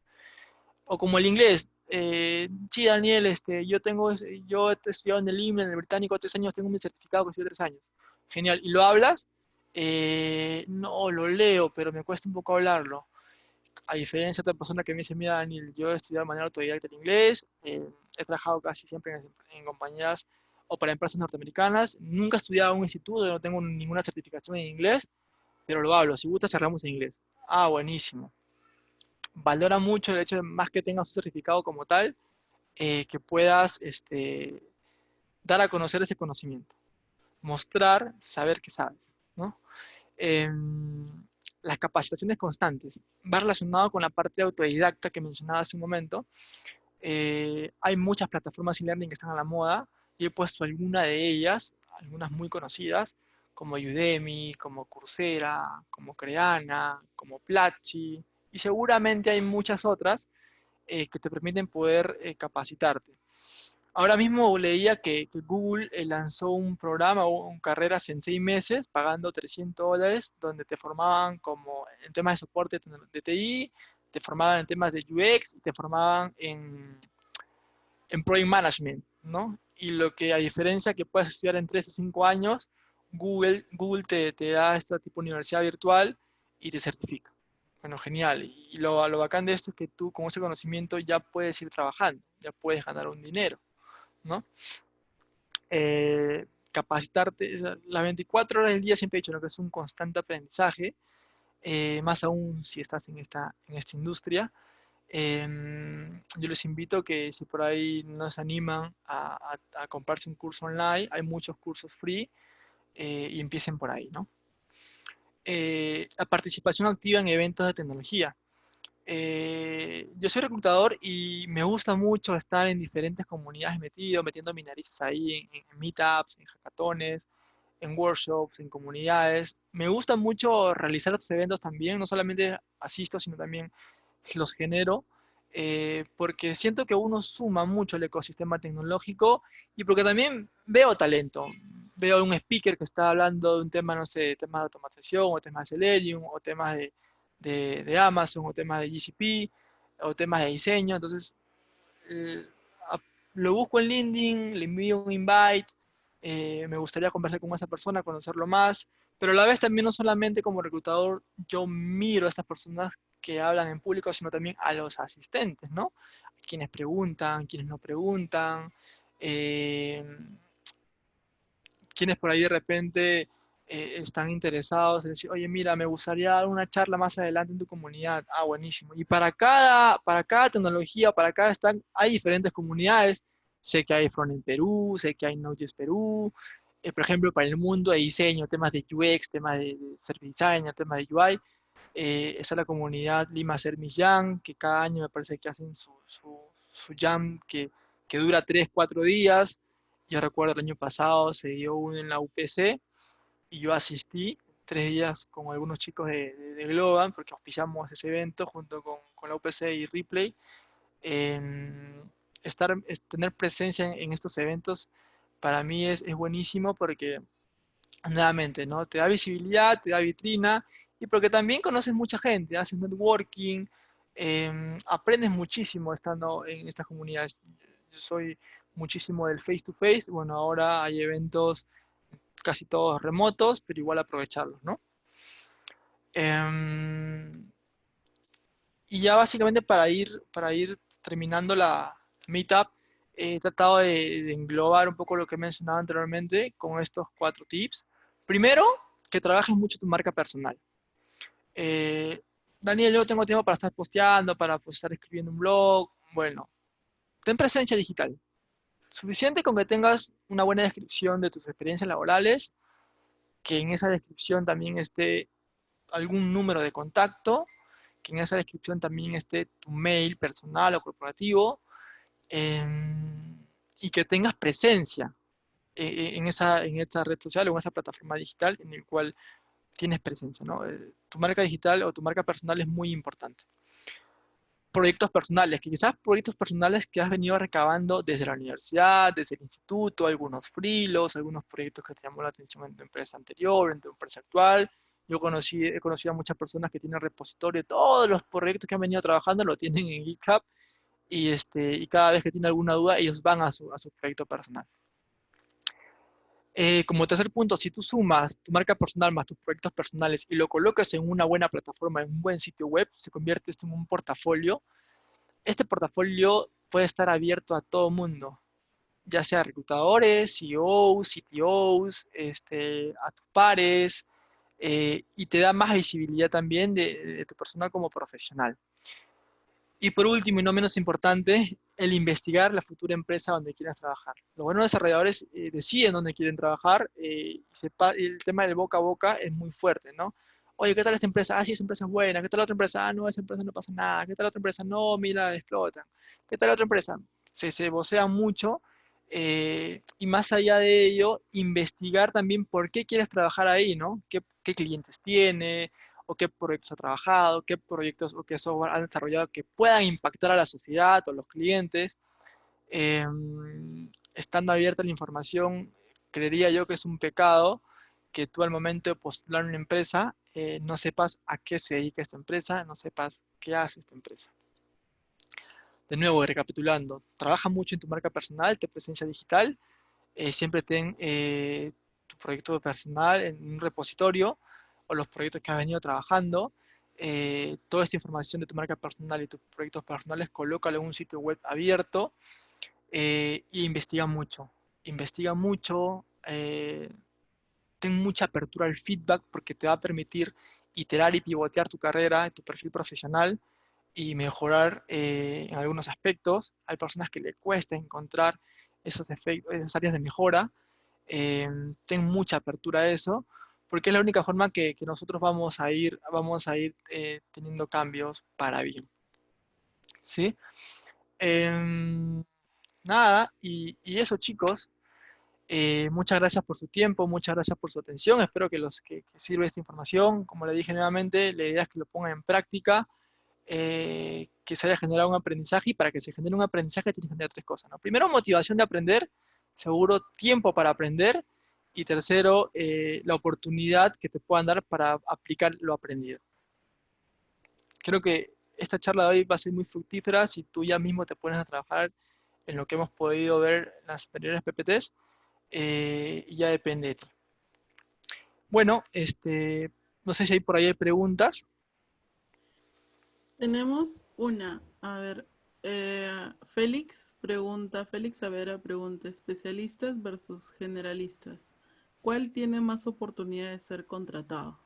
O como el inglés, eh, sí, Daniel, este, yo tengo, yo he estudiado en el IME, en el británico, tres años, tengo mi certificado que estudié tres años. Genial. ¿Y lo hablas? Eh, no, lo leo, pero me cuesta un poco hablarlo. A diferencia de otra persona que me dice, mira, Daniel, yo he estudiado de manera autodidacta el inglés, eh, he trabajado casi siempre en, en compañías o para empresas norteamericanas. Nunca he estudiado en un instituto, no tengo ninguna certificación en inglés, pero lo hablo. Si gusta, cerramos en inglés. Ah, buenísimo. Valora mucho el hecho de más que tengas un certificado como tal, eh, que puedas este, dar a conocer ese conocimiento. Mostrar, saber que sabes, ¿no? em, las capacitaciones constantes. Va relacionado con la parte autodidacta que mencionaba hace un momento. Eh, hay muchas plataformas e-learning que están a la moda y he puesto alguna de ellas, algunas muy conocidas, como Udemy, como Coursera, como Creana, como Platzi, y seguramente hay muchas otras eh, que te permiten poder eh, capacitarte. Ahora mismo leía que, Google eh, lanzó un programa o un carreras en seis meses pagando 300 dólares donde te formaban como en temas de soporte de TI, te formaban en temas de UX te formaban en, en Project Management, ¿no? Y lo que a diferencia que puedas estudiar en 3 o 5 años, Google, Google te, te da esta tipo de universidad virtual y te certifica. Bueno, genial. Y lo, lo bacán de esto es que tú con ese conocimiento ya puedes ir trabajando, ya puedes ganar un dinero. ¿no? Eh, capacitarte, las 24 horas del día siempre he dicho que es un constante aprendizaje, eh, más aún si estás en esta, en esta industria. Em, yo les invito que si por ahí nos animan a, a, comprarse un curso online, hay muchos cursos free eh, y empiecen por ahí, ¿no? la participación activa en eventos de tecnología. Eh, yo soy reclutador y me gusta mucho estar en diferentes comunidades metido, metiendo mis narices ahí en, meetups, en hackatones, en workshops, en comunidades. Me gusta mucho realizar estos eventos también, no solamente asisto, sino también los genero, eh, porque siento que uno suma mucho el ecosistema tecnológico y porque también veo talento. Veo un speaker que está hablando de un tema, no sé, temas de automatización, o temas de Selenium, o temas de, de, Amazon o temas de GCP o temas de diseño. Entonces, eh, lo busco en LinkedIn, le envío un invite, eh, me gustaría conversar con esa persona, conocerlo más, pero a la vez también no solamente como reclutador yo miro a estas personas que hablan en público, sino también a los asistentes, ¿no? Quienes preguntan, quienes no preguntan, eh, quienes por ahí de repente eh, están interesados en decir, oye, mira, me gustaría dar una charla más adelante en tu comunidad. Ah, buenísimo. Y para cada, para cada tecnología, para cada stack, hay diferentes comunidades. Sé que hay Front en Perú, sé que hay Node.js Perú. Eh, por ejemplo, para el mundo de diseño, temas de UX, temas de, Service Designer, temas de UI. Eh, está la comunidad Lima Service Jam, que cada año me parece que hacen su, su, su jam que, que dura 3, 4 días. Yo recuerdo el año pasado se dio uno en la UPC, y yo asistí tres días con algunos chicos de, de, Globan, porque auspiciamos ese evento junto con, con la UPC y Replay. estar, tener presencia en, estos eventos para mí es, es, buenísimo porque, nuevamente, ¿no? te da visibilidad, te da vitrina y porque también conoces mucha gente, haces networking, em, aprendes muchísimo estando en estas comunidades. Yo soy muchísimo del face to face, bueno, ahora hay eventos casi todos remotos, pero igual aprovecharlos, ¿no? Em, y ya básicamente para ir, para ir terminando la meetup, he tratado de, englobar un poco lo que he mencionado anteriormente con estos cuatro tips. Primero, que trabajes mucho tu marca personal. Eh, Daniel, yo tengo tiempo para estar posteando, para pues, estar escribiendo un blog. Bueno, ten presencia digital. Suficiente con que tengas una buena descripción de tus experiencias laborales, que en esa descripción también esté algún número de contacto, que en esa descripción también esté tu mail personal o corporativo, em, y que tengas presencia eh, eh, en, esa, en esta red social o en esa plataforma digital en el cual tienes presencia. ¿no? Eh, tu marca digital o tu marca personal es muy importante proyectos personales, que quizás proyectos personales que has venido recabando desde la universidad, desde el instituto, algunos frilos, algunos proyectos que te llamó la atención en tu empresa anterior, en tu empresa actual. Yo conocí, he conocido a muchas personas que tienen repositorio, todos los proyectos que han venido trabajando lo tienen en GitHub y, este, y cada vez que tienen alguna duda ellos van a su, a su proyecto personal. Eh, como tercer punto, si tú sumas tu marca personal más tus proyectos personales y lo colocas en una buena plataforma, en un buen sitio web, se convierte esto en un portafolio. Este portafolio puede estar abierto a todo mundo, ya sea reclutadores, CEOs, CTOs, este, a tus pares, eh, y te da más visibilidad también de, de tu persona como profesional. Y por último, y no menos importante, el investigar la futura empresa donde quieras trabajar. Los buenos desarrolladores eh, deciden dónde quieren trabajar, eh, el tema del boca a boca es muy fuerte, ¿no? Oye, ¿qué tal esta empresa? Ah, sí, esa empresa es buena. ¿Qué tal la otra empresa? Ah, no, esa empresa no pasa nada. ¿Qué tal la otra empresa? No, mira, explotan. ¿Qué tal la otra empresa? Se, se vocea mucho eh, y más allá de ello, investigar también por qué quieres trabajar ahí, ¿no? ¿Qué, qué clientes tiene? O qué proyectos ha trabajado, qué proyectos o qué software han desarrollado que puedan impactar a la sociedad o los clientes. Em, estando abierta la información, creería yo que es un pecado que tú al momento de postular una empresa eh, no sepas a qué se dedica esta empresa, no sepas qué hace esta empresa. De nuevo, recapitulando, trabaja mucho en tu marca personal, tu presencia digital, eh, siempre ten eh, tu proyecto personal en un repositorio, o los proyectos que has venido trabajando. Eh, toda esta información de tu marca personal y tus proyectos personales, colócalo en un sitio web abierto e investiga mucho. Investiga mucho, eh, ten mucha apertura al feedback porque te va a permitir iterar y pivotear tu carrera, tu perfil profesional y mejorar en algunos aspectos. Hay personas que le cuesta encontrar esos efectos, esas áreas de mejora. ten mucha apertura a eso porque es la única forma que, nosotros vamos a ir, vamos a ir eh, teniendo cambios para bien. ¿Sí? Em, nada, y, eso chicos, eh, muchas gracias por su tiempo, muchas gracias por su atención, espero que los que, sirva esta información, como le dije nuevamente, la idea es que lo pongan en práctica, eh, que se haya generado un aprendizaje, y para que se genere un aprendizaje tiene que generar tres cosas, ¿no? Primero, motivación de aprender, seguro, tiempo para aprender, y tercero, eh, la oportunidad que te puedan dar para aplicar lo aprendido. Creo que esta charla de hoy va a ser muy fructífera si tú ya mismo te pones a trabajar en lo que hemos podido ver en las anteriores PPTs, eh, y ya depende de ti. Bueno, este, no sé si hay por ahí preguntas. Tenemos una, a ver, eh, Félix pregunta, Félix Savera pregunta, especialistas versus generalistas. ¿Cuál tiene más oportunidad de ser contratado?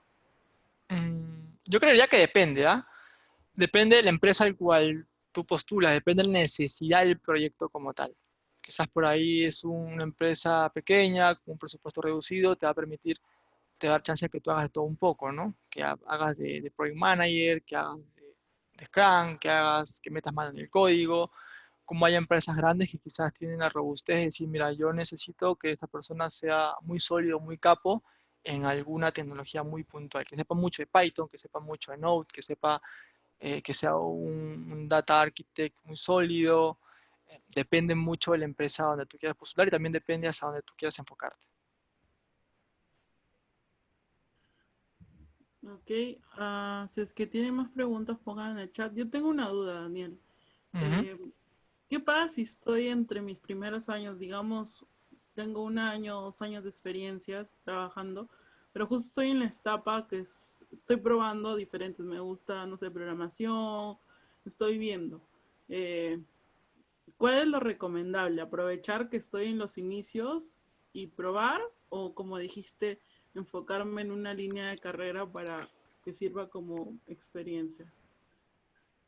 Mm, yo creería que depende, ¿ah? Depende de la empresa al cual tú postulas, depende de la necesidad del proyecto como tal. Quizás por ahí es una empresa pequeña, con un presupuesto reducido, te va a permitir, te va a dar chance de que tú hagas de todo un poco, ¿no? Que hagas de, Project Manager, que hagas de, de Scrum, que hagas, que metas mano en el código, como hay empresas grandes que quizás tienen la robustez de decir, mira, yo necesito que esta persona sea muy sólido, muy capo en alguna tecnología muy puntual, que sepa mucho de Python, que sepa mucho de Node, que sepa eh, que sea un, data architect muy sólido, eh, depende mucho de la empresa donde tú quieras postular y también depende hasta donde tú quieras enfocarte. Ok, uh, si es que tienen más preguntas, pongan en el chat. Yo tengo una duda, Daniel. ¿Qué pasa si estoy entre mis primeros años, digamos, tengo un año, dos años de experiencias trabajando, pero justo estoy en la etapa que estoy probando diferentes, me gusta, no sé, programación, estoy viendo. Eh, ¿Cuál es lo recomendable? ¿Aprovechar que estoy en los inicios y probar? ¿O como dijiste, enfocarme en una línea de carrera para que sirva como experiencia?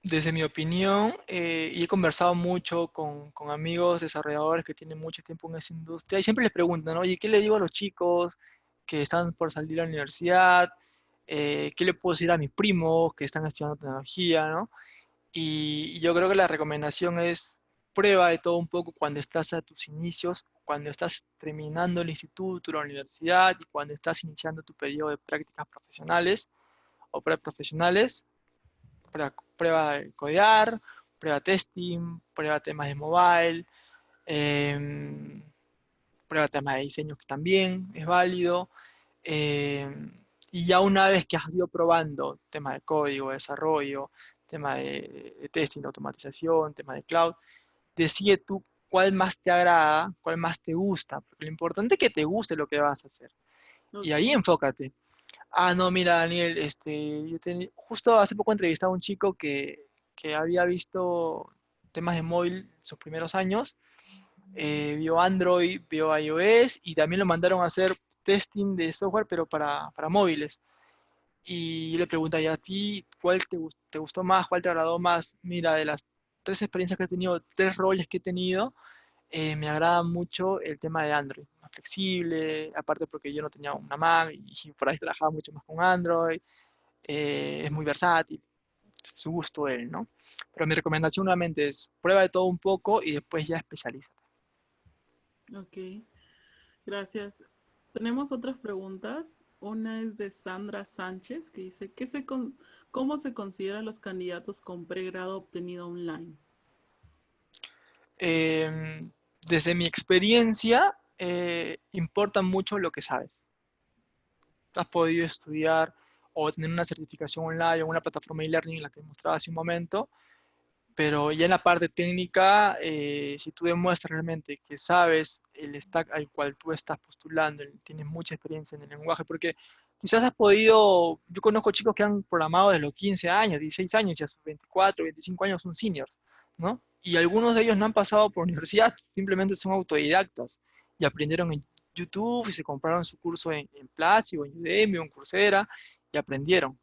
Desde mi opinión, eh, y he conversado mucho con, con, amigos desarrolladores que tienen mucho tiempo en esa industria, y siempre les preguntan, oye, ¿qué le digo a los chicos que están por salir a la universidad? Eh, ¿Qué le puedo decir a mis primos que están estudiando tecnología? ¿no? Y, yo creo que la recomendación es prueba de todo un poco cuando estás a tus inicios, cuando estás terminando el instituto, la universidad, y cuando estás iniciando tu periodo de prácticas profesionales o preprofesionales, prueba, prueba de codear, prueba testing, prueba temas de mobile, em, prueba temas de diseño que también es válido. Em, y ya una vez que has ido probando temas de código, desarrollo, tema de, testing, automatización, tema de cloud, decide tú cuál más te agrada, cuál más te gusta, porque lo importante es que te guste lo que vas a hacer. Y ahí enfócate. Ah, no, mira, Daniel, este, yo justo hace poco entrevistaba a un chico que, había visto temas de móvil sus primeros años, eh, vio Android, vio iOS y también lo mandaron a hacer testing de software, pero para, móviles. Y le pregunta, ¿y a ti cuál te, gustó más, cuál te agradó más? Mira, de las tres experiencias que he tenido, tres roles que he tenido, eh, me agrada mucho el tema de Android, flexible, aparte porque yo no tenía una Mac y por ahí trabajaba mucho más con Android, eh, es muy versátil, su gusto él, ¿no? Pero mi recomendación nuevamente es prueba de todo un poco y después ya especializa. Ok, gracias. Tenemos otras preguntas. Una es de Sandra Sánchez que dice, ¿qué se ¿cómo se consideran los candidatos con pregrado obtenido online? Em, desde mi experiencia, eh, importa mucho lo que sabes. Has podido estudiar o tener una certificación online o una plataforma e-learning, la que mostraba hace un momento, pero ya en la parte técnica, eh, si tú demuestras realmente que sabes el stack al cual tú estás postulando, tienes mucha experiencia en el lenguaje, porque quizás has podido, yo conozco chicos que han programado desde los 15 años, 16 años, y a sus 24, 25 años son seniors, ¿no? Y algunos de ellos no han pasado por universidad, simplemente son autodidactas y aprendieron en YouTube y se compraron su curso en, en Platzi o en Udemy o en Coursera y aprendieron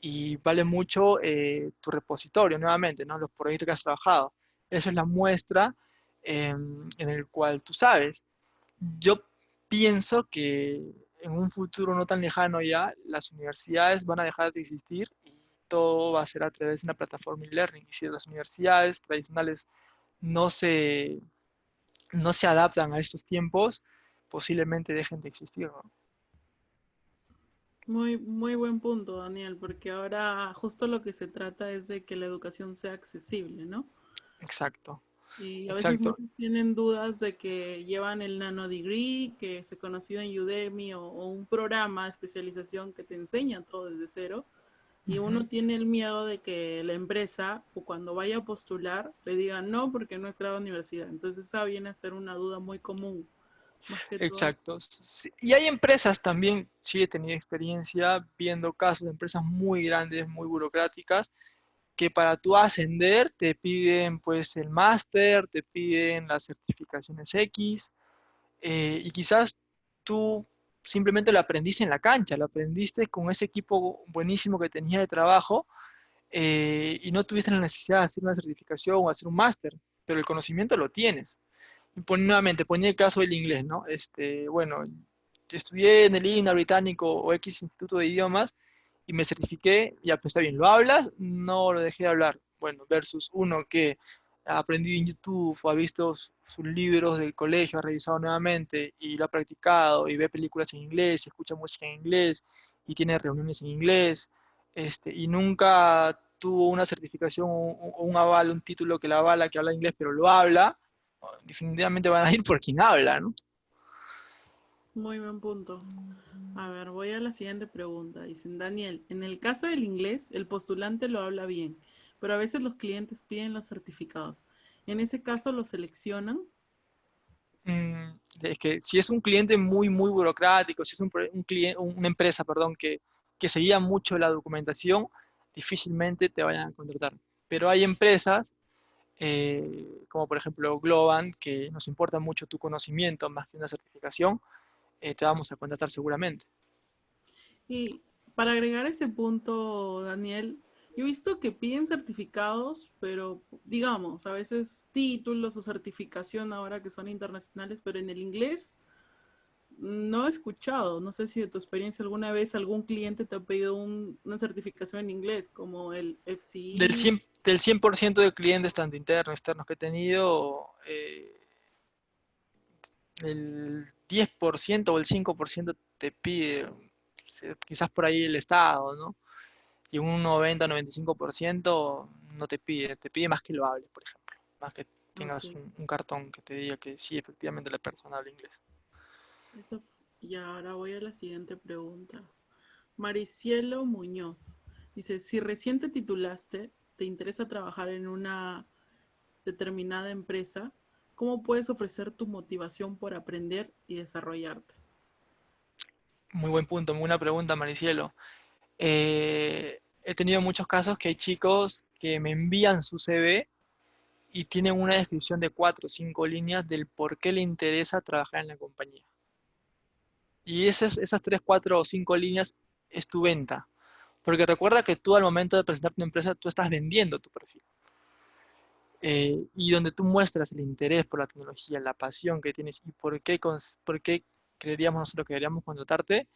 y vale mucho eh, tu repositorio nuevamente, ¿no? los proyectos que has trabajado. Eso es la muestra em, en el cual tú sabes. Yo pienso que en un futuro no tan lejano ya, las universidades van a dejar de existir y todo va a ser a través de una plataforma e-learning. Y si las universidades tradicionales no se, no se adaptan a estos tiempos, posiblemente dejen de existir. ¿no? Muy, muy buen punto, Daniel, porque ahora justo lo que se trata es de que la educación sea accesible, ¿no? Exacto. Y a veces tienen dudas de que llevan el nano degree, que se conocido en Udemy o, un programa de especialización que te enseña todo desde cero. Y uno tiene el miedo de que la empresa, o cuando vaya a postular, le diga no porque no es grado universidad. Entonces esa viene a ser una duda muy común. Exacto. Y hay empresas también, sí he tenido experiencia viendo casos de empresas muy grandes, muy burocráticas, que para tú ascender te piden pues el máster, te piden las certificaciones X, eh, y quizás tú simplemente lo aprendiste en la cancha, lo aprendiste con ese equipo buenísimo que tenía de trabajo, eh, y no tuviste la necesidad de hacer una certificación o hacer un máster, pero el conocimiento lo tienes nuevamente, ponía el caso del inglés, ¿no? Este, bueno, estudié en el INA británico o X Instituto de Idiomas y me certifiqué, ya pues está bien, ¿lo hablas? No lo dejé de hablar. Bueno, versus uno que ha aprendido en YouTube o ha visto sus libros del colegio, ha revisado nuevamente y lo ha practicado y ve películas en inglés, escucha música en inglés y tiene reuniones en inglés este, y nunca tuvo una certificación o un aval, un título que la avala, que habla inglés, pero lo habla, definitivamente van a ir por quien habla, ¿no? Muy buen punto. A ver, voy a la siguiente pregunta. Dicen, Daniel, en el caso del inglés, el postulante lo habla bien, pero a veces los clientes piden los certificados. ¿En ese caso lo seleccionan? Mm, es que si es un cliente muy, muy burocrático, si es un, cliente, una empresa, perdón, que, que seguía mucho la documentación, difícilmente te vayan a contratar. Pero hay empresas eh, como por ejemplo Globan, que nos importa mucho tu conocimiento más que una certificación, eh, te vamos a contratar seguramente. Y para agregar ese punto, Daniel, yo he visto que piden certificados, pero digamos, a veces títulos o certificación ahora que son internacionales, pero en el inglés no he escuchado. No sé si de tu experiencia alguna vez algún cliente te ha pedido una certificación en inglés, como el FCI. Del del 100% de clientes, tanto internos externos que he tenido, eh, el 10% o el 5% te pide, quizás por ahí el Estado, ¿no? Y un 90-95% no te pide, te pide más que lo hables, por ejemplo, más que tengas un, cartón que te diga que sí, efectivamente la persona habla inglés. y ahora voy a la siguiente pregunta. Maricielo Muñoz dice, si recién te titulaste, te interesa trabajar en una determinada empresa, ¿cómo puedes ofrecer tu motivación por aprender y desarrollarte? Muy buen punto, muy buena pregunta, Maricielo. Eh, he tenido muchos casos que hay chicos que me envían su CV y tienen una descripción de cuatro o cinco líneas del por qué le interesa trabajar en la compañía. Y esas, esas tres, cuatro o cinco líneas es tu venta. Porque recuerda que tú al momento de presentar tu empresa, tú estás vendiendo tu perfil. eh, y donde tú muestras el interés por la tecnología, la pasión que tienes y por qué, por qué creeríamos nosotros que deberíamos contratarte,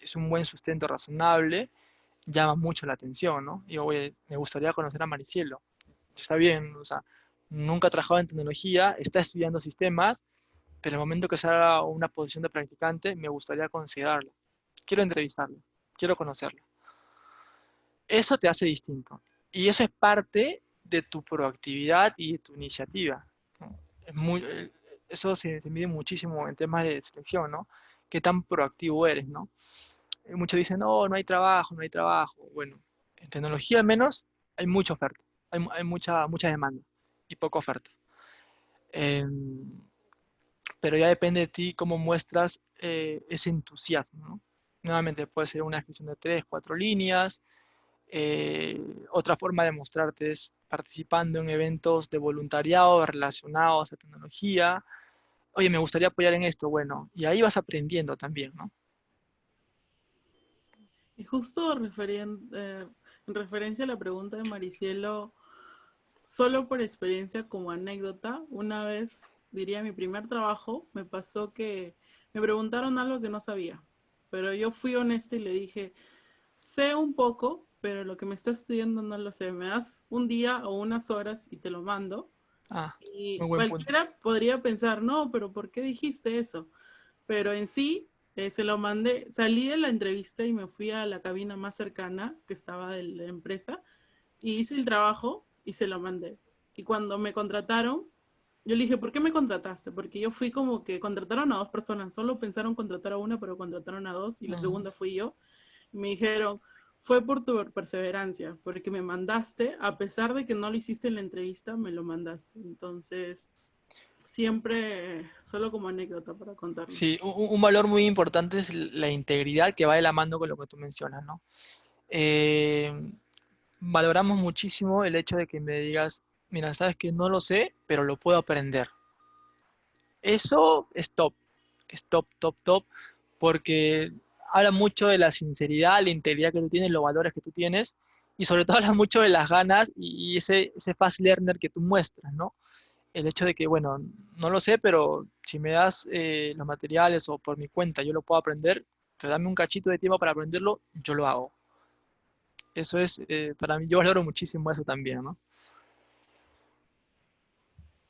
es un buen sustento razonable, llama mucho la atención, ¿no? Y oye, me gustaría conocer a Maricielo. Está bien, o sea, nunca ha trabajado en tecnología, está estudiando sistemas, pero el momento que salga una posición de practicante, me gustaría considerarlo. Quiero entrevistarlo, quiero conocerlo. Eso te hace distinto. Y eso es parte de tu proactividad y de tu iniciativa. Eh, eso se, mide muchísimo en temas de selección, ¿no? Qué tan proactivo eres, ¿no? Muchos dicen, no, no hay trabajo, no hay trabajo. Bueno, en tecnología al menos hay mucha oferta, hay, mucha, mucha demanda y poca oferta. Em, pero ya depende de ti cómo muestras eh, ese entusiasmo. ¿no? Nuevamente puede ser una descripción de tres, cuatro líneas. Eh, otra forma de mostrarte es participando en eventos de voluntariado relacionados a tecnología. Oye, me gustaría apoyar en esto. Bueno, y ahí vas aprendiendo también, ¿no? Y justo eh, en referencia a la pregunta de Maricielo, solo por experiencia como anécdota, una vez diría mi primer trabajo, me pasó que me preguntaron algo que no sabía, pero yo fui honesta y le dije, sé un poco, pero lo que me estás pidiendo no lo sé, me das un día o unas horas y te lo mando. Ah, y cualquiera podría pensar, no, pero ¿por qué dijiste eso? Pero en sí, eh, se lo mandé, salí de la entrevista y me fui a la cabina más cercana que estaba de la empresa y hice el trabajo y se lo mandé. Y cuando me contrataron, yo le dije, ¿por qué me contrataste? Porque yo fui como que contrataron a dos personas, solo pensaron contratar a una, pero contrataron a dos, y la segunda fui yo. Y me dijeron, fue por tu perseverancia, porque me mandaste, a pesar de que no lo hiciste en la entrevista, me lo mandaste. Entonces, siempre, solo como anécdota para contarlo. Sí, un, valor muy importante es la integridad que va de la mano con lo que tú mencionas, ¿no? Eh, valoramos muchísimo el hecho de que me digas, mira, sabes que no lo sé, pero lo puedo aprender. Eso es top, es top, top, top, porque habla mucho de la sinceridad, la integridad que tú tienes, los valores que tú tienes, y sobre todo habla mucho de las ganas y ese, ese fast learner que tú muestras, ¿no? El hecho de que, bueno, no lo sé, pero si me das eh, los materiales o por mi cuenta yo lo puedo aprender, te dame un cachito de tiempo para aprenderlo, yo lo hago. Eso es, eh, para mí, yo valoro muchísimo eso también, ¿no?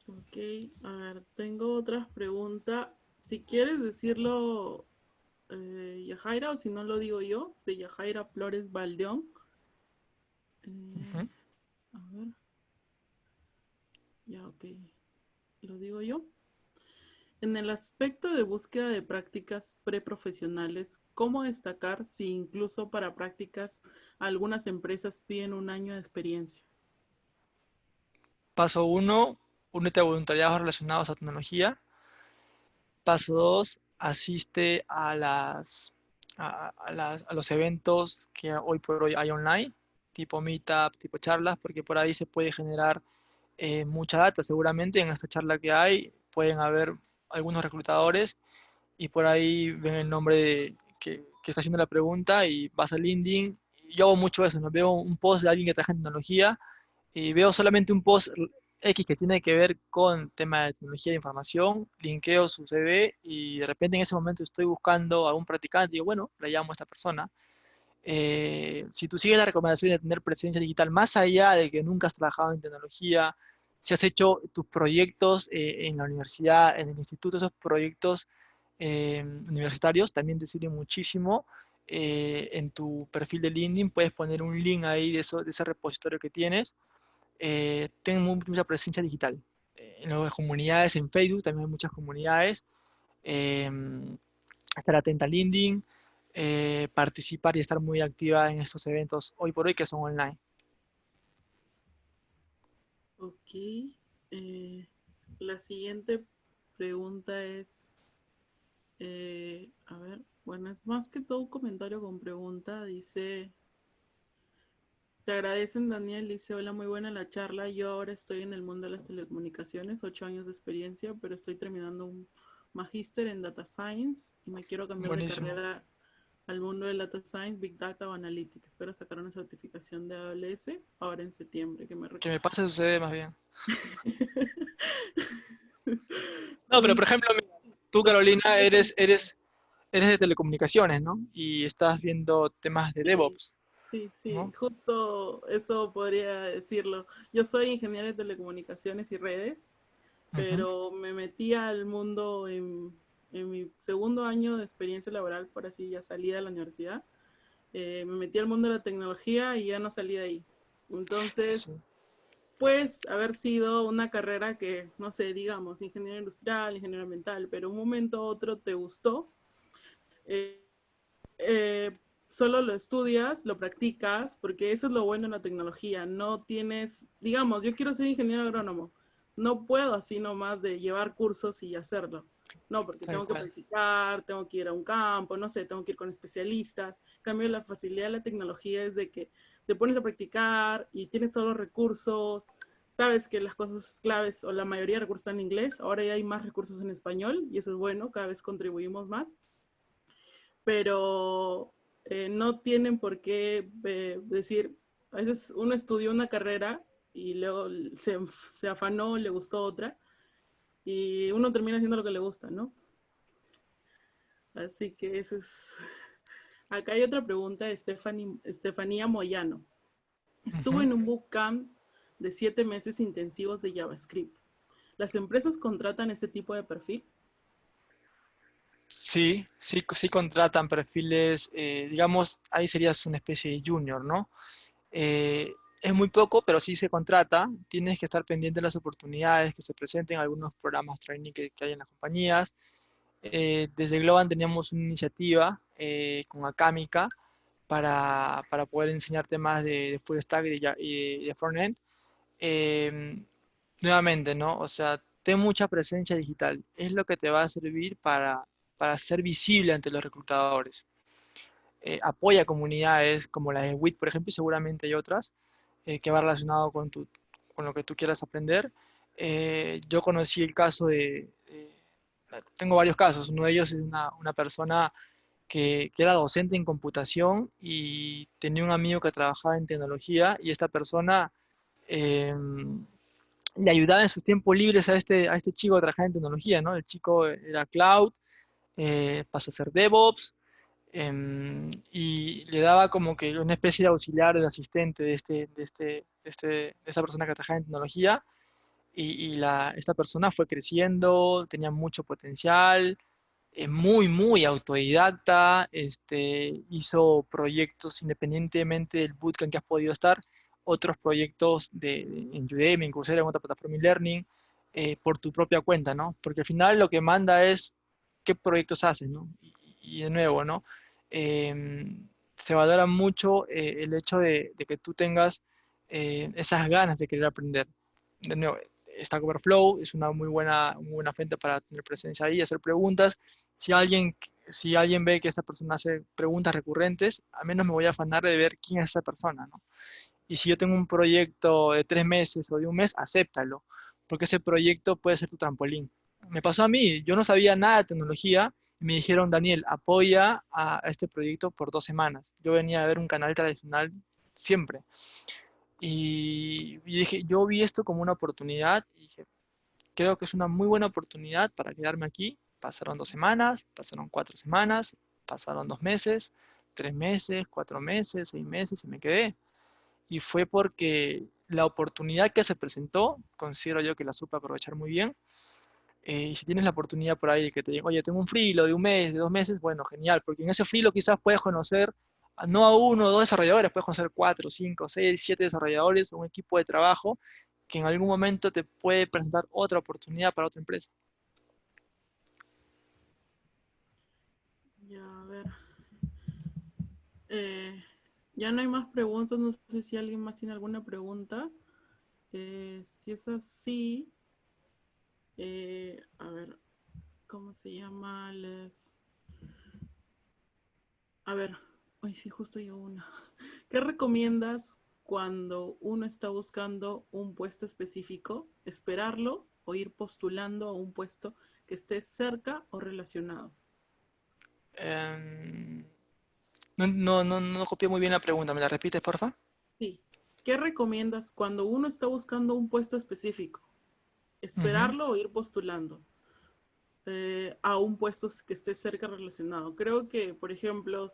Ok, a ver, tengo otras preguntas. Si quieres decirlo, eh, Yajaira, o si no lo digo yo, de Yajaira Flores Baldeón. Eh, a ver. Ya, ok. Lo digo yo. En el aspecto de búsqueda de prácticas preprofesionales, ¿cómo destacar si incluso para prácticas algunas empresas piden un año de experiencia? Paso uno, únete a voluntariados relacionados a tecnología. Paso 2, asiste a, las, a, los eventos que hoy por hoy hay online, tipo meetup, tipo charlas, porque por ahí se puede generar eh, mucha data. Seguramente en esta charla que hay pueden haber algunos reclutadores y por ahí ven el nombre de, que, que, está haciendo la pregunta y vas al LinkedIn. Yo hago mucho eso, ¿no? veo un post de alguien que trabaja en tecnología y veo solamente un post X que tiene que ver con tema de tecnología de información, linkeo su CV y de repente en ese momento estoy buscando a un practicante y digo, bueno, le llamo a esta persona. Eh, si tú sigues la recomendación de tener presencia digital, más allá de que nunca has trabajado en tecnología, si has hecho tus proyectos eh, en la universidad, en el instituto, esos proyectos eh, universitarios también te sirven muchísimo. en tu perfil de LinkedIn puedes poner un link ahí de, de ese repositorio que tienes eh, tengo mucha presencia digital. Eh, en las comunidades, en Facebook también hay muchas comunidades. Eh, estar atenta al LinkedIn, eh, participar y estar muy activa en estos eventos hoy por hoy que son online. Ok. la siguiente pregunta es, a ver, bueno, es más que todo un comentario con pregunta. Dice, te agradecen, Daniel. Dice, hola, muy buena la charla. Yo ahora estoy en el mundo de las telecomunicaciones, ocho años de experiencia, pero estoy terminando un magíster en Data Science y me quiero cambiar de carrera al mundo de Data Science, Big Data o Analytics. Espero sacar una certificación de AWS ahora en septiembre. Que me, que me pase sucede más bien. no, pero por ejemplo, tú Carolina eres, eres, eres de telecomunicaciones, ¿no? Y estás viendo temas de DevOps. Sí, sí, justo eso podría decirlo. Yo soy ingeniero de telecomunicaciones y redes, pero me metí al mundo en, mi segundo año de experiencia laboral, por así ya salí de la universidad. Eh, me metí al mundo de la tecnología y ya no salí de ahí. Entonces, pues haber sido una carrera que, no sé, digamos, ingeniero industrial, ingeniero ambiental, pero un momento u otro te gustó. Eh, eh, solo lo estudias, lo practicas, porque eso es lo bueno en la tecnología. No tienes, digamos, yo quiero ser ingeniero agrónomo. No puedo así nomás de llevar cursos y hacerlo. No, porque tengo que practicar, tengo que ir a un campo, no sé, tengo que ir con especialistas. En cambio, la facilidad de la tecnología es de que te pones a practicar y tienes todos los recursos. Sabes que las cosas claves o la mayoría de recursos están en inglés. Ahora ya hay más recursos en español y eso es bueno, cada vez contribuimos más. Pero eh, no tienen por qué eh, decir, a veces uno estudió una carrera y luego se, se, afanó, le gustó otra, y uno termina haciendo lo que le gusta, ¿no? Así que eso es... Acá hay otra pregunta de Estefanía Moyano. Estuvo en un bootcamp de siete meses intensivos de JavaScript. ¿Las empresas contratan este tipo de perfil? Sí, sí, sí contratan perfiles, eh, digamos, ahí serías una especie de junior, ¿no? Eh, es muy poco, pero sí se contrata. Tienes que estar pendiente de las oportunidades que se presenten, algunos programas training que, hay en las compañías. Eh, desde Globan teníamos una iniciativa con Acámica para, para, poder enseñar temas de, full stack y de, y de frontend. Em, nuevamente, ¿no? O sea, ten mucha presencia digital. Es lo que te va a servir para para ser visible ante los reclutadores. Eh, apoya comunidades como la de WIT, por ejemplo, y seguramente hay otras, eh, que va relacionado con, tu, con lo que tú quieras aprender. Eh, yo conocí el caso de, tengo varios casos, uno de ellos es una, una persona que, que, era docente en computación y tenía un amigo que trabajaba en tecnología y esta persona em, le ayudaba en sus tiempos libres a este, a este chico a trabajar en tecnología, ¿no? El chico era cloud, eh, pasó a ser DevOps, em, y le daba como que una especie de auxiliar, de asistente de, este, de, este, de, este, de esa persona que trabajaba en tecnología, y, la, esta persona fue creciendo, tenía mucho potencial, eh, muy, muy autodidacta, este, hizo proyectos independientemente del bootcamp que has podido estar, otros proyectos de, en Udemy, en Coursera, en otra plataforma de learning, eh, por tu propia cuenta, ¿no? Porque al final lo que manda es qué proyectos haces, ¿no? Y, de nuevo, ¿no? Em, se valora mucho eh, el hecho de, que tú tengas eh, esas ganas de querer aprender. De nuevo, Stack Overflow es una muy buena, muy buena fuente para tener presencia ahí, hacer preguntas. Si alguien, si alguien ve que esta persona hace preguntas recurrentes, al menos me voy a afanar de ver quién es esa persona, ¿no? Y si yo tengo un proyecto de tres meses o de un mes, acéptalo, porque ese proyecto puede ser tu trampolín me pasó a mí, yo no sabía nada de tecnología y me dijeron, Daniel, apoya a este proyecto por dos semanas. Yo venía a ver un canal tradicional siempre. Y, dije, yo vi esto como una oportunidad y dije, creo que es una muy buena oportunidad para quedarme aquí. Pasaron dos semanas, pasaron cuatro semanas, pasaron dos meses, tres meses, cuatro meses, seis meses y me quedé. Y fue porque la oportunidad que se presentó, considero yo que la supe aprovechar muy bien, eh, y si tienes la oportunidad por ahí de que te digan, oye, tengo un frilo de un mes, de dos meses, bueno, genial, porque en ese frilo quizás puedes conocer no a uno o dos desarrolladores, puedes conocer cuatro, cinco, seis, siete desarrolladores, un equipo de trabajo que en algún momento te puede presentar otra oportunidad para otra empresa. Ya, a ver. Eh, ya no hay más preguntas, no sé si alguien más tiene alguna pregunta. Eh, si es así, eh, a ver, ¿cómo se llama? Les... A ver, hoy sí, justo yo una. ¿Qué recomiendas cuando uno está buscando un puesto específico? ¿Esperarlo o ir postulando a un puesto que esté cerca o relacionado? Em, No, no, no, no copié muy bien la pregunta. ¿Me la repites, porfa? Sí. ¿Qué recomiendas cuando uno está buscando un puesto específico? ¿Esperarlo o ir postulando eh, a un puesto que esté cerca relacionado? Creo que, por ejemplo,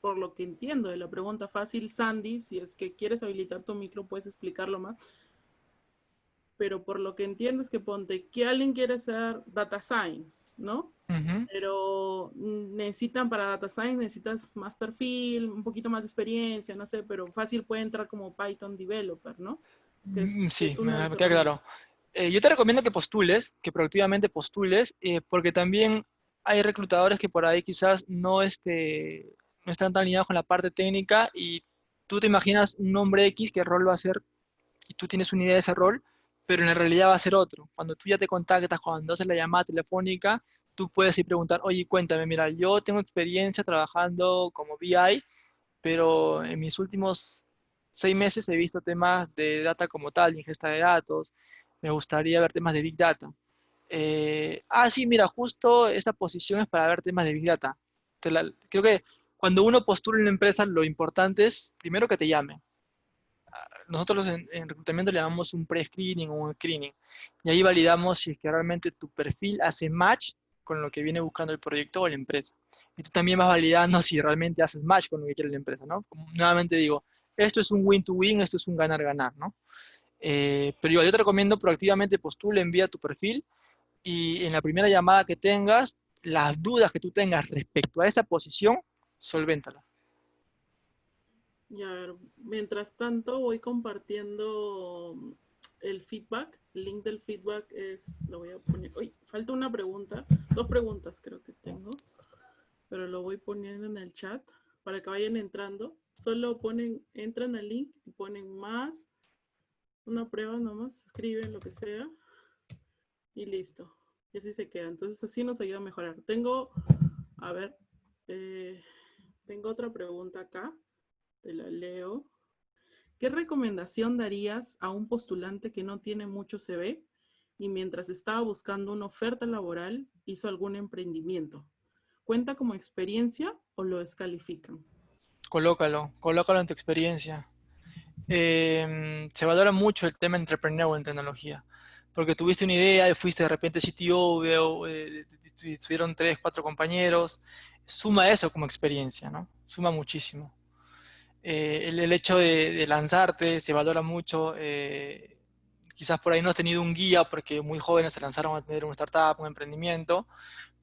por lo que entiendo de la pregunta fácil, Sandy, si es que quieres habilitar tu micro, puedes explicarlo más. Pero por lo que entiendo es que ponte que alguien quiere hacer data science, ¿no? Pero necesitan para data science, necesitas más perfil, un poquito más de experiencia, no sé, pero fácil puede entrar como Python developer, ¿no? Mm, sí, me, queda claro. Eh, yo te recomiendo que postules, que proactivamente postules, eh, porque también hay reclutadores que por ahí quizás no, este, no están tan alineados con la parte técnica y tú te imaginas un nombre X, qué rol va a ser, y tú tienes una idea de ese rol, pero en realidad va a ser otro. Cuando tú ya te contactas, cuando haces la llamada telefónica, tú puedes ir preguntar, oye, cuéntame, mira, yo tengo experiencia trabajando como BI, pero en mis últimos seis meses he visto temas de data como tal, ingesta de datos, me gustaría ver temas de Big Data. Eh, ah, sí, mira, justo esta posición es para ver temas de Big Data. creo que cuando uno postula en una empresa, lo importante es primero que te llamen. Ah, nosotros en, reclutamiento le llamamos un pre-screening o un screening. Y ahí validamos si es que realmente tu perfil hace match con lo que viene buscando el proyecto o la empresa. Y tú también vas validando si realmente haces match con lo que quiere la empresa, ¿no? nuevamente digo, esto es un win-to-win, esto es un ganar-ganar, ¿no? Eh, pero yo te recomiendo proactivamente postule, envía tu perfil y en la primera llamada que tengas, las dudas que tú tengas respecto a esa posición, solvéntala. Ya, a ver, mientras tanto voy compartiendo el feedback. El link del feedback es, lo voy a poner, uy, falta una pregunta, dos preguntas creo que tengo, pero lo voy poniendo en el chat para que vayan entrando. Solo ponen, entran al link y ponen más, una prueba nomás, escriben lo que sea y listo. Y así se queda. Entonces así nos ayuda a mejorar. Tengo, a ver, eh, tengo otra pregunta acá, te la leo. ¿Qué recomendación darías a un postulante que no tiene mucho CV y mientras estaba buscando una oferta laboral hizo algún emprendimiento? ¿Cuenta como experiencia o lo descalifican? Colócalo, colócalo en tu experiencia. Em, se valora mucho el tema entrepreneur en tecnología, porque tuviste una idea y fuiste de repente CTO, eh, estuvieron tres, cuatro compañeros, suma eso como experiencia, ¿no? Suma muchísimo. Eh, el, hecho de, lanzarte se valora mucho. Eh, quizás por ahí no has tenido un guía porque muy jóvenes se lanzaron a tener una startup, un emprendimiento,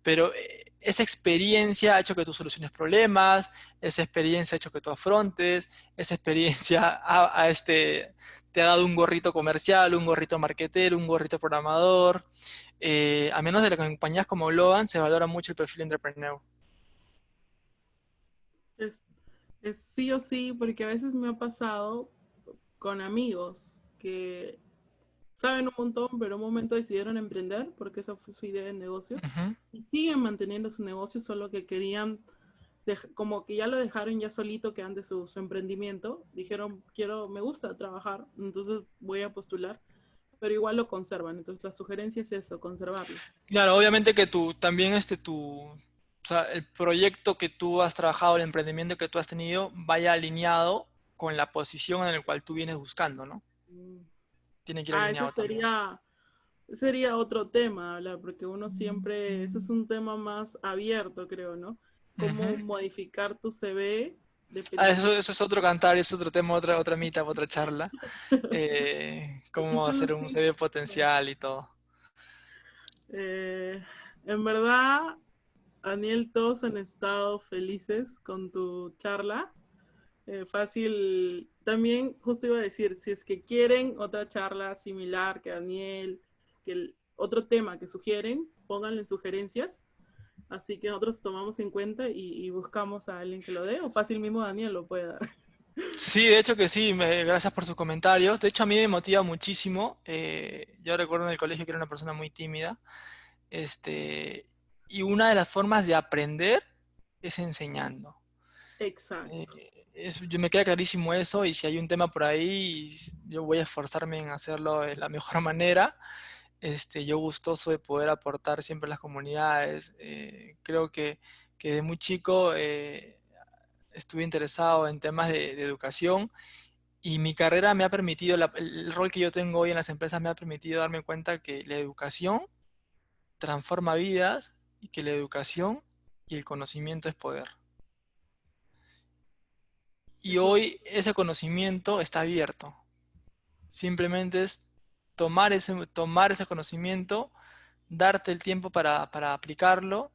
pero eh, esa experiencia ha hecho que tú soluciones problemas, esa experiencia ha hecho que tú afrontes, esa experiencia este, te ha dado un gorrito comercial, un gorrito marketer, un gorrito programador. a menos de las compañías como Logan, se valora mucho el perfil entrepreneur. Es sí o sí, porque a veces me ha pasado con amigos que saben un montón, pero en un momento decidieron emprender porque esa fue su idea de negocio y siguen manteniendo su negocio, solo que querían, como que ya lo dejaron ya solito que antes su, su emprendimiento, dijeron, quiero, me gusta trabajar, entonces voy a postular pero igual lo conservan. Entonces la sugerencia es eso, conservarlo. Claro, obviamente que tú también este tu, o sea, el proyecto que tú has trabajado, el emprendimiento que tú has tenido, vaya alineado con la posición en la cual tú vienes buscando, ¿no? Mm. Tiene que ir ah, Eso sería, sería otro tema hablar, porque uno siempre, eso es un tema más abierto, creo, ¿no? Cómo modificar tu CV. Ah, eso, eso, es otro cantar, es otro tema, otra, otra mitad, otra charla. Eh, cómo hacer un CV potencial y todo. Eh, en verdad, Daniel, todos han estado felices con tu charla. Eh, fácil, también justo iba a decir, si es que quieren otra charla similar que Daniel, que el otro tema que sugieren, pónganle sugerencias. Así que nosotros tomamos en cuenta y, buscamos a alguien que lo dé, o fácil mismo Daniel lo puede dar. Sí, de hecho que sí, gracias por sus comentarios. De hecho a mí me motiva muchísimo. Eh, yo recuerdo en el colegio que era una persona muy tímida. Este, y una de las formas de aprender es enseñando. Exacto. Eh, yo me queda clarísimo eso y si hay un tema por ahí, yo voy a esforzarme en hacerlo de la mejor manera. Este, yo gustoso de poder aportar siempre a las comunidades. Eh, creo que, que, de muy chico eh, estuve interesado en temas de, educación y mi carrera me ha permitido, el rol que yo tengo hoy en las empresas me ha permitido darme cuenta que la educación transforma vidas y que la educación y el conocimiento es poder. Y hoy ese conocimiento está abierto. Simplemente es tomar ese, tomar ese conocimiento, darte el tiempo para, aplicarlo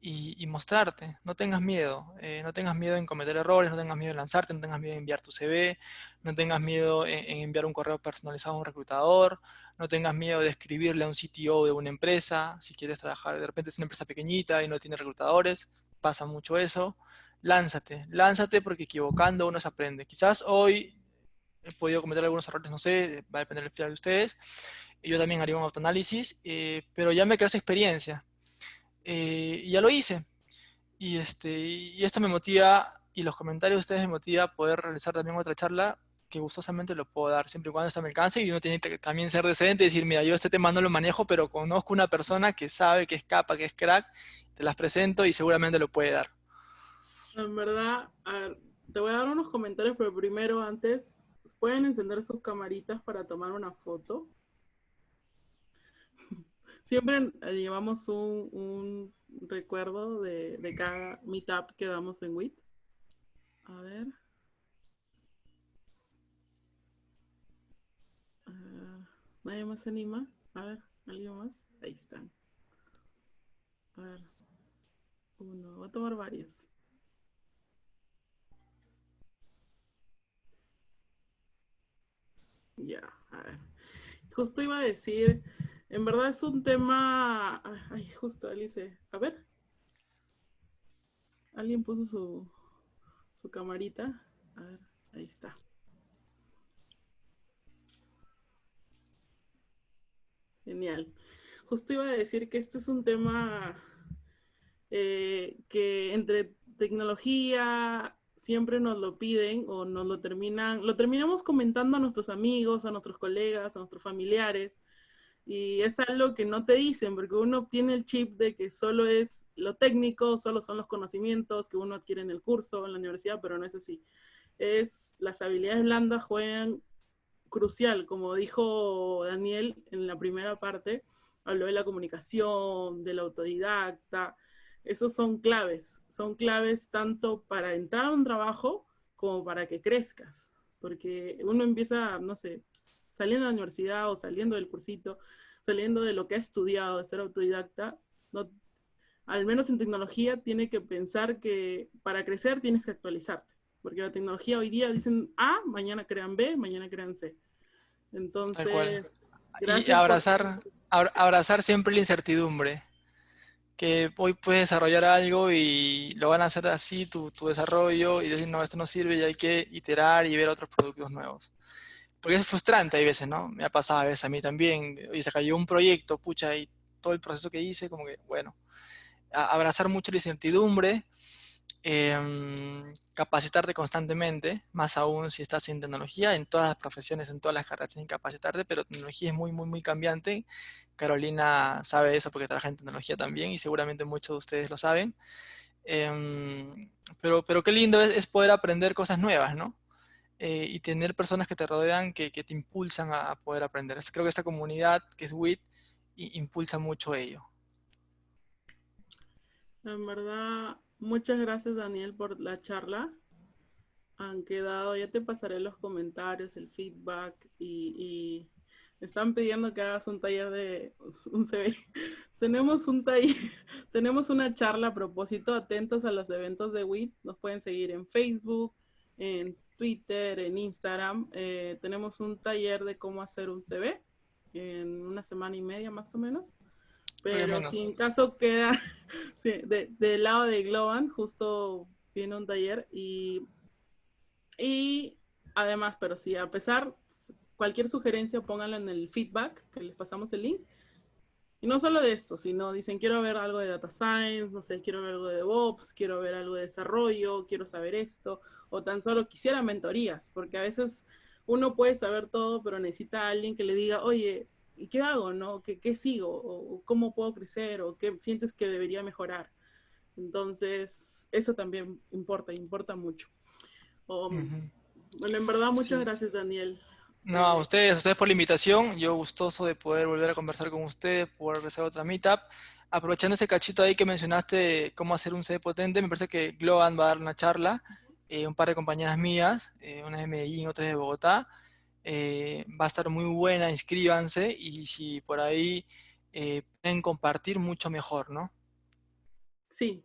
y, mostrarte. No tengas miedo. Eh, no tengas miedo en cometer errores, no tengas miedo en lanzarte, no tengas miedo en enviar tu CV, no tengas miedo en, enviar un correo personalizado a un reclutador, no tengas miedo de escribirle a un CTO de una empresa, si quieres trabajar, de repente es una empresa pequeñita y no tiene reclutadores, pasa mucho eso lánzate, lánzate porque equivocando uno se aprende. Quizás hoy he podido cometer algunos errores, no sé, va a depender del final de ustedes. Yo también haría un autoanálisis, eh, pero ya me quedó esa experiencia. Eh, y ya lo hice. Y, este, y esto me motiva, y los comentarios de ustedes me motiva a poder realizar también otra charla que gustosamente lo puedo dar siempre y cuando está me alcance y uno tiene que también ser decente y decir, mira, yo este tema no lo manejo, pero conozco una persona que sabe, que es capa, que es crack, te las presento y seguramente lo puede dar. En verdad, te voy a dar unos comentarios, pero primero, antes, ¿pueden encender sus camaritas para tomar una foto? Siempre eh, llevamos un, recuerdo de, cada meetup que damos en WIT. A ver. Ah, ¿Nadie más se anima? A ver, ¿alguien más? Ahí están. A ver. Uno, voy a tomar varios. Ya, a ver. Justo iba a decir, en verdad es un tema. Ay, justo, Alice. A ver. Alguien puso su, su camarita. A ver, ahí está. Genial. Justo iba a decir que este es un tema eh, que entre tecnología, siempre nos lo piden o nos lo terminan, lo terminamos comentando a nuestros amigos, a nuestros colegas, a nuestros familiares. Y es algo que no te dicen, porque uno obtiene el chip de que solo es lo técnico, solo son los conocimientos que uno adquiere en el curso, en la universidad, pero no es así. Es las habilidades blandas juegan crucial, como dijo Daniel en la primera parte, habló de la comunicación, del autodidacta, esos son claves, son claves tanto para entrar a un trabajo como para que crezcas, porque uno empieza, no sé, saliendo de la universidad o saliendo del cursito, saliendo de lo que ha estudiado, de ser autodidacta, no, al menos en tecnología tiene que pensar que para crecer tienes que actualizarte, porque la tecnología hoy día dicen A, mañana crean B, mañana crean C. Entonces, y abrazar, abrazar siempre la incertidumbre que hoy puedes desarrollar algo y lo van a hacer así tu, tu, desarrollo y decir, no, esto no sirve y hay que iterar y ver otros productos nuevos. Porque es frustrante hay veces, ¿no? Me ha pasado a veces a mí también, y se cayó un proyecto, pucha, y todo el proceso que hice, como que, bueno, abrazar mucho la incertidumbre, Em, capacitarte constantemente, más aún si estás en tecnología, en todas las profesiones, en todas las carreras tienes que capacitarte, pero tecnología es muy, muy, muy cambiante. Carolina sabe eso porque trabaja en tecnología también y seguramente muchos de ustedes lo saben. Em, pero, pero qué lindo es, poder aprender cosas nuevas, ¿no? Eh, y tener personas que te rodean que, que te impulsan a, poder aprender. Creo que esta comunidad que es WIT impulsa mucho ello. En verdad, Muchas gracias, Daniel, por la charla. Han quedado, ya te pasaré los comentarios, el feedback y, me están pidiendo que hagas un taller de un CV. tenemos un taller, tenemos una charla a propósito, atentos a los eventos de WIT. Nos pueden seguir en Facebook, en Twitter, en Instagram. Eh, tenemos un taller de cómo hacer un CV en una semana y media más o menos. Pero si en caso queda del lado de Globan, justo viene un taller y, y además, pero si a pesar, cualquier sugerencia pónganla en el feedback, que les pasamos el link. Y no solo de esto, sino dicen, quiero ver algo de data science, no sé, quiero ver algo de DevOps, quiero ver algo de desarrollo, quiero saber esto, o tan solo quisiera mentorías, porque a veces uno puede saber todo, pero necesita a alguien que le diga, oye, ¿y qué hago? ¿no? ¿Qué, qué sigo? ¿O cómo puedo crecer? ¿O qué sientes que debería mejorar? Entonces, eso también importa, importa mucho. Bueno, en verdad, muchas gracias, Daniel. No, a ustedes, a ustedes por la invitación. Yo gustoso de poder volver a conversar con ustedes, poder hacer otra meetup. Aprovechando ese cachito ahí que mencionaste, cómo hacer un CD potente, me parece que Globan va a dar una charla, eh, un par de compañeras mías, eh, una de Medellín, otra de Bogotá. Eh, va a estar muy buena, inscríbanse y si por ahí pueden compartir, mucho mejor, ¿no? Sí,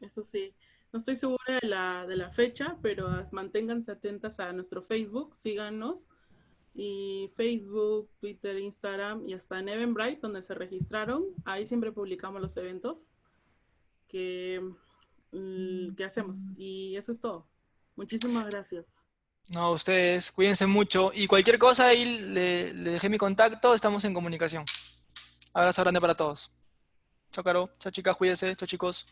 eso sí. No estoy segura de la, de la fecha, pero manténganse atentas a nuestro Facebook, síganos. Y Facebook, Twitter, Instagram y hasta en Eventbrite, donde se registraron. Ahí siempre publicamos los eventos que, mm, que hacemos. Y eso es todo. Muchísimas gracias. No, ustedes, cuídense mucho. Y cualquier cosa, ahí le, le dejé mi contacto, estamos en comunicación. Abrazo grande para todos. Chao, Caro. Chao, chicas, cuídense. Chao, chicos.